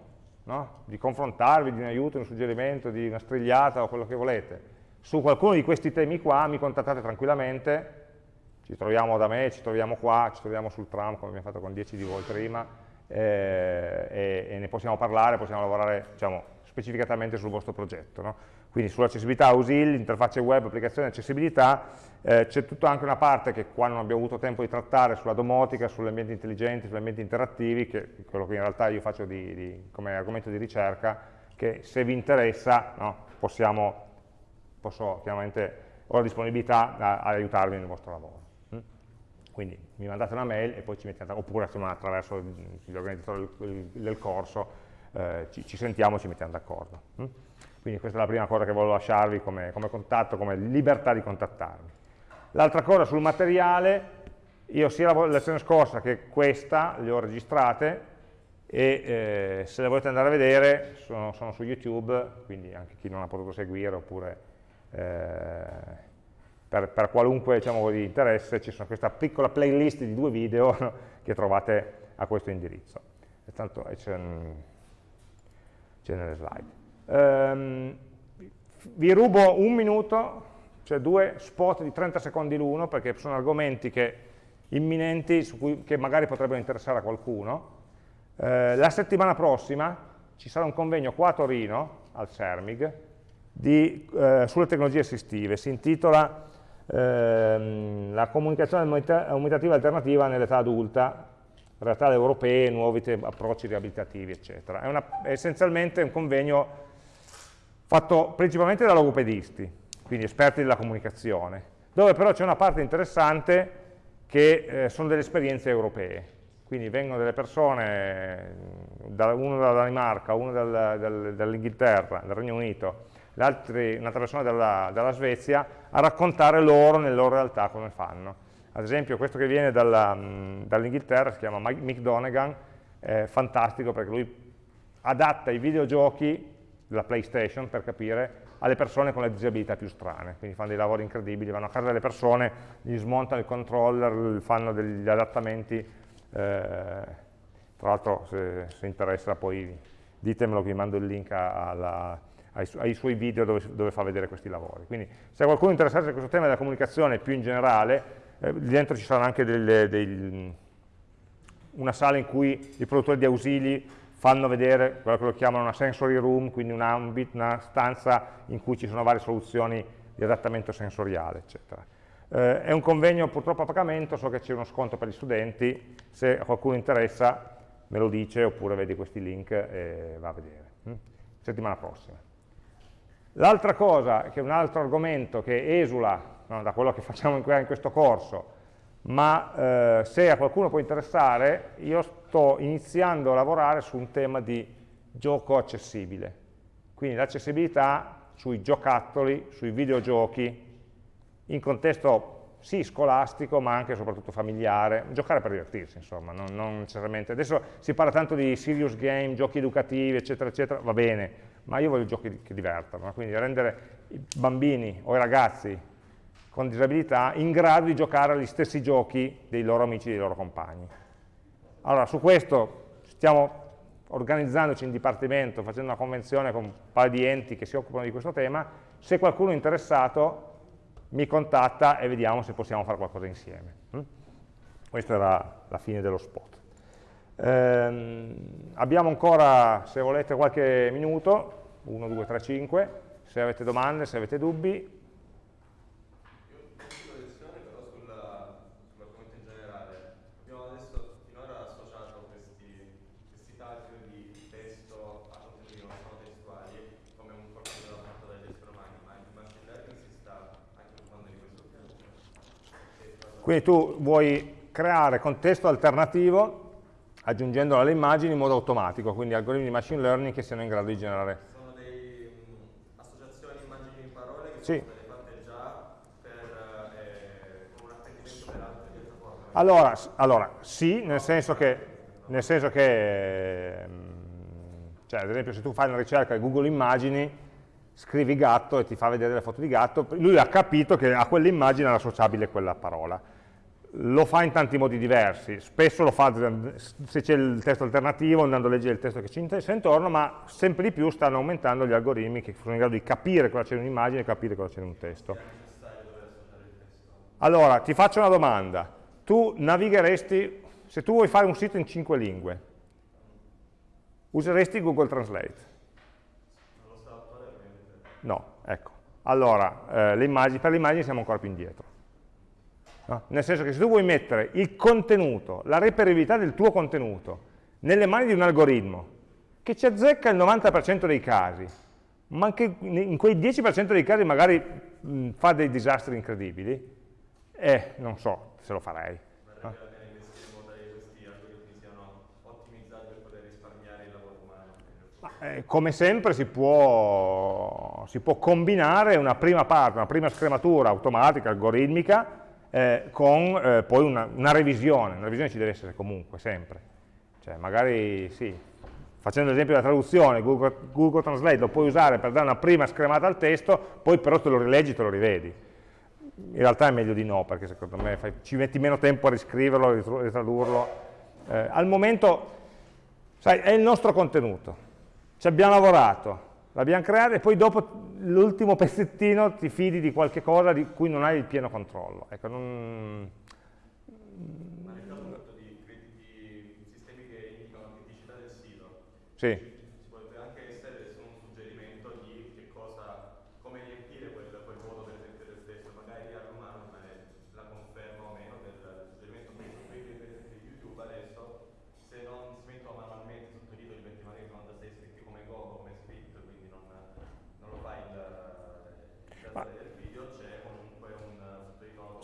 no, di confrontarvi, di un aiuto, di un suggerimento, di una strigliata o quello che volete, su qualcuno di questi temi qua, mi contattate tranquillamente, ci troviamo da me, ci troviamo qua, ci troviamo sul tram come abbiamo fatto con 10 di voi prima eh, e, e, ne possiamo parlare, possiamo lavorare, diciamo, specificatamente sul vostro progetto. No? Quindi sull'accessibilità ausili, interfacce web, applicazione accessibilità, eh, c'è tutta anche una parte che qua non abbiamo avuto tempo di trattare sulla domotica, sugli ambienti intelligenti, sugli ambienti interattivi, che è quello che in realtà io faccio di, di, come argomento di ricerca, che se vi interessa no, possiamo, posso chiaramente, ho la disponibilità ad aiutarvi nel vostro lavoro. Quindi mi mandate una mail e poi ci mettiamo, oppure insomma, attraverso gli organizzatori del corso eh, ci, ci, sentiamo e ci mettiamo d'accordo. Mm? Quindi questa è la prima cosa che volevo lasciarvi come, come contatto, come libertà di contattarmi. L'altra cosa sul materiale, io sia la lezione scorsa che questa le ho registrate e eh, se le volete andare a vedere sono, sono, su YouTube, quindi anche chi non ha potuto seguire oppure eh, per, per, qualunque diciamo, interesse ci sono questa piccola playlist di due video che trovate a questo indirizzo. E tanto c'è nelle slide. Um, vi rubo un minuto, cioè due spot di 30 secondi l'uno, perché sono argomenti che, imminenti cui, che magari potrebbero interessare a qualcuno. Eh, la settimana prossima ci sarà un convegno qua a Torino, al CERMIG, di, eh, sulle tecnologie assistive. Si intitola ehm, La comunicazione aumentativa alternativa nell'età adulta, realtà europee, nuovi approcci riabilitativi, eccetera. È, una, è essenzialmente un convegno fatto principalmente da logopedisti, quindi esperti della comunicazione, dove però c'è una parte interessante che eh, sono delle esperienze europee. Quindi vengono delle persone, da, uno dalla Danimarca, uno dal, dal, dall'Inghilterra, dal Regno Unito, un'altra persona dalla, dalla Svezia, a raccontare loro, nelle loro realtà, come fanno. Ad esempio questo che viene dall'Inghilterra si chiama Mick Donegan, è fantastico perché lui adatta i videogiochi della PlayStation, per capire, alle persone con le disabilità più strane, quindi fanno dei lavori incredibili, vanno a casa delle persone, gli smontano il controller, fanno degli adattamenti, eh, tra l'altro se, se, interessa poi ditemelo che vi mando il link alla, ai, su ai, suoi video dove, dove, fa vedere questi lavori. Quindi se qualcuno è interessato a questo tema della comunicazione più in generale, eh, dentro ci sarà anche delle, dei, una sala in cui i produttori di ausili fanno vedere quello che lo chiamano una sensory room, quindi un ambit, una stanza in cui ci sono varie soluzioni di adattamento sensoriale, eccetera. Eh, è un convegno purtroppo a pagamento, so che c'è uno sconto per gli studenti, se a qualcuno interessa me lo dice oppure vedi questi link e va a vedere. Hm? Settimana prossima. L'altra cosa, che è un altro argomento che esula no, da quello che facciamo in questo corso, ma eh, se a qualcuno può interessare, io sto iniziando a lavorare su un tema di gioco accessibile, quindi l'accessibilità sui giocattoli, sui videogiochi, in contesto sì scolastico, ma anche e soprattutto familiare, giocare per divertirsi, insomma, non, non, necessariamente. Adesso si parla tanto di serious game, giochi educativi, eccetera, eccetera, va bene, ma io voglio giochi che divertano, quindi rendere i bambini o i ragazzi con disabilità in grado di giocare agli stessi giochi dei loro amici, dei loro compagni. Allora, su questo stiamo organizzandoci in dipartimento, facendo una convenzione con un paio di enti che si occupano di questo tema, se qualcuno è interessato mi contatta e vediamo se possiamo fare qualcosa insieme. Mm? Questa era la fine dello spot. Ehm, abbiamo ancora, se volete, qualche minuto, 1, 2, 3, 5, se avete domande, se avete dubbi, Quindi tu vuoi creare contesto alternativo aggiungendolo alle immagini in modo automatico, quindi algoritmi di machine learning che siano in grado di generare. Sono delle associazioni immagini in parole che sì. sono state fatte già per, eh, con un apprendimento per altre piattaforme? Allora, allora, sì, nel senso che, nel senso che ehm, cioè, ad esempio se tu fai una ricerca di Google Immagini, scrivi gatto e ti fa vedere le foto di gatto, lui ha capito che a quell'immagine era associabile quella parola lo fa in tanti modi diversi, spesso lo fa se c'è il testo alternativo andando a leggere il testo che ci interessa intorno, ma sempre di più stanno aumentando gli algoritmi che sono in grado di capire cosa c'è in un'immagine e capire cosa c'è in un testo. Allora, ti faccio una domanda, tu navigheresti, se tu vuoi fare un sito in cinque lingue, useresti Google Translate? No, ecco. Allora, eh, le immagini, per le immagini siamo ancora più indietro. No? Nel senso che se tu vuoi mettere il contenuto, la reperibilità del tuo contenuto, nelle mani di un algoritmo, che ci azzecca il 90% dei casi, ma anche in quei 10% dei casi magari mh, fa dei disastri incredibili, eh, non so se lo farei. Eh, come sempre si può, si può, combinare una prima parte, una prima scrematura automatica, algoritmica, eh, con eh, poi una, una, revisione. Una revisione ci deve essere comunque, sempre. Cioè, magari, sì, facendo l'esempio della traduzione, Google, Google, Translate lo puoi usare per dare una prima scremata al testo, poi però te lo rileggi, te lo rivedi. In realtà è meglio di no, perché secondo me fai, ci metti meno tempo a riscriverlo, a ritradurlo. Eh, al momento, sai, è il nostro contenuto ci abbiamo lavorato, l'abbiamo creato e poi dopo l'ultimo pezzettino ti fidi di qualche cosa di cui non hai il pieno controllo. Ecco, non... Ma nel caso di, di sistemi che indicano la criticità del sito, sì.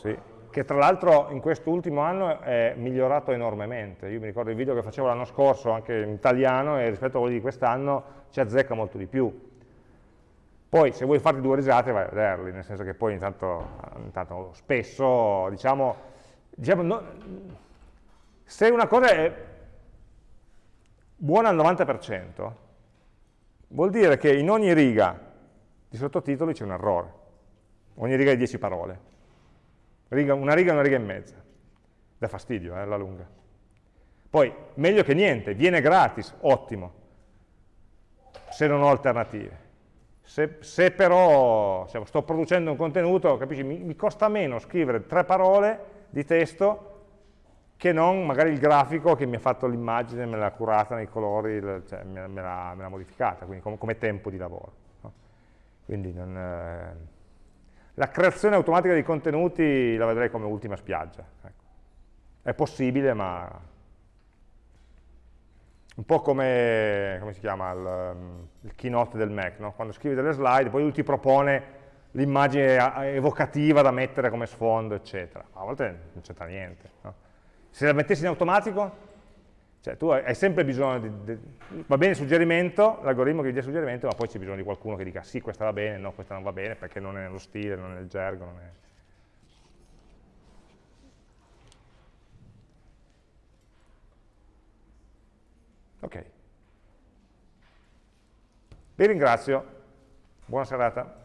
Sì, che tra l'altro in quest'ultimo anno è migliorato enormemente. Io mi ricordo il video che facevo l'anno scorso anche in italiano e rispetto a quelli di quest'anno ci azzecca molto di più. Poi se vuoi farti due risate vai a vederli, nel senso che poi intanto, intanto spesso, diciamo, diciamo no, se una cosa è buona al 90%, vuol dire che in ogni riga di sottotitoli c'è un errore, ogni riga di 10 parole riga, una riga una riga e mezza. Da fastidio, eh, alla lunga. Poi, meglio che niente, viene gratis, ottimo, se non ho alternative. Se, se però diciamo, sto producendo un contenuto, capisci, mi, mi, costa meno scrivere tre parole di testo che non magari il grafico che mi ha fatto l'immagine, me l'ha curata nei colori, cioè, me l'ha modificata, quindi com come tempo di lavoro. No? Quindi non... Eh, la creazione automatica di contenuti la vedrei come ultima spiaggia. Ecco. È possibile, ma un po' come, come si chiama, il, um, il keynote del Mac, no? quando scrivi delle slide, poi lui ti propone l'immagine evocativa da mettere come sfondo, eccetera. A volte non c'entra niente. No? Se la mettessi in automatico, cioè tu hai sempre bisogno di, di va bene il suggerimento, l'algoritmo che ti dia il suggerimento, ma poi c'è bisogno di qualcuno che dica sì, questa va bene, no, questa non va bene, perché non è nello stile, non è nel gergo, non è... Ok. Vi ringrazio, buona serata.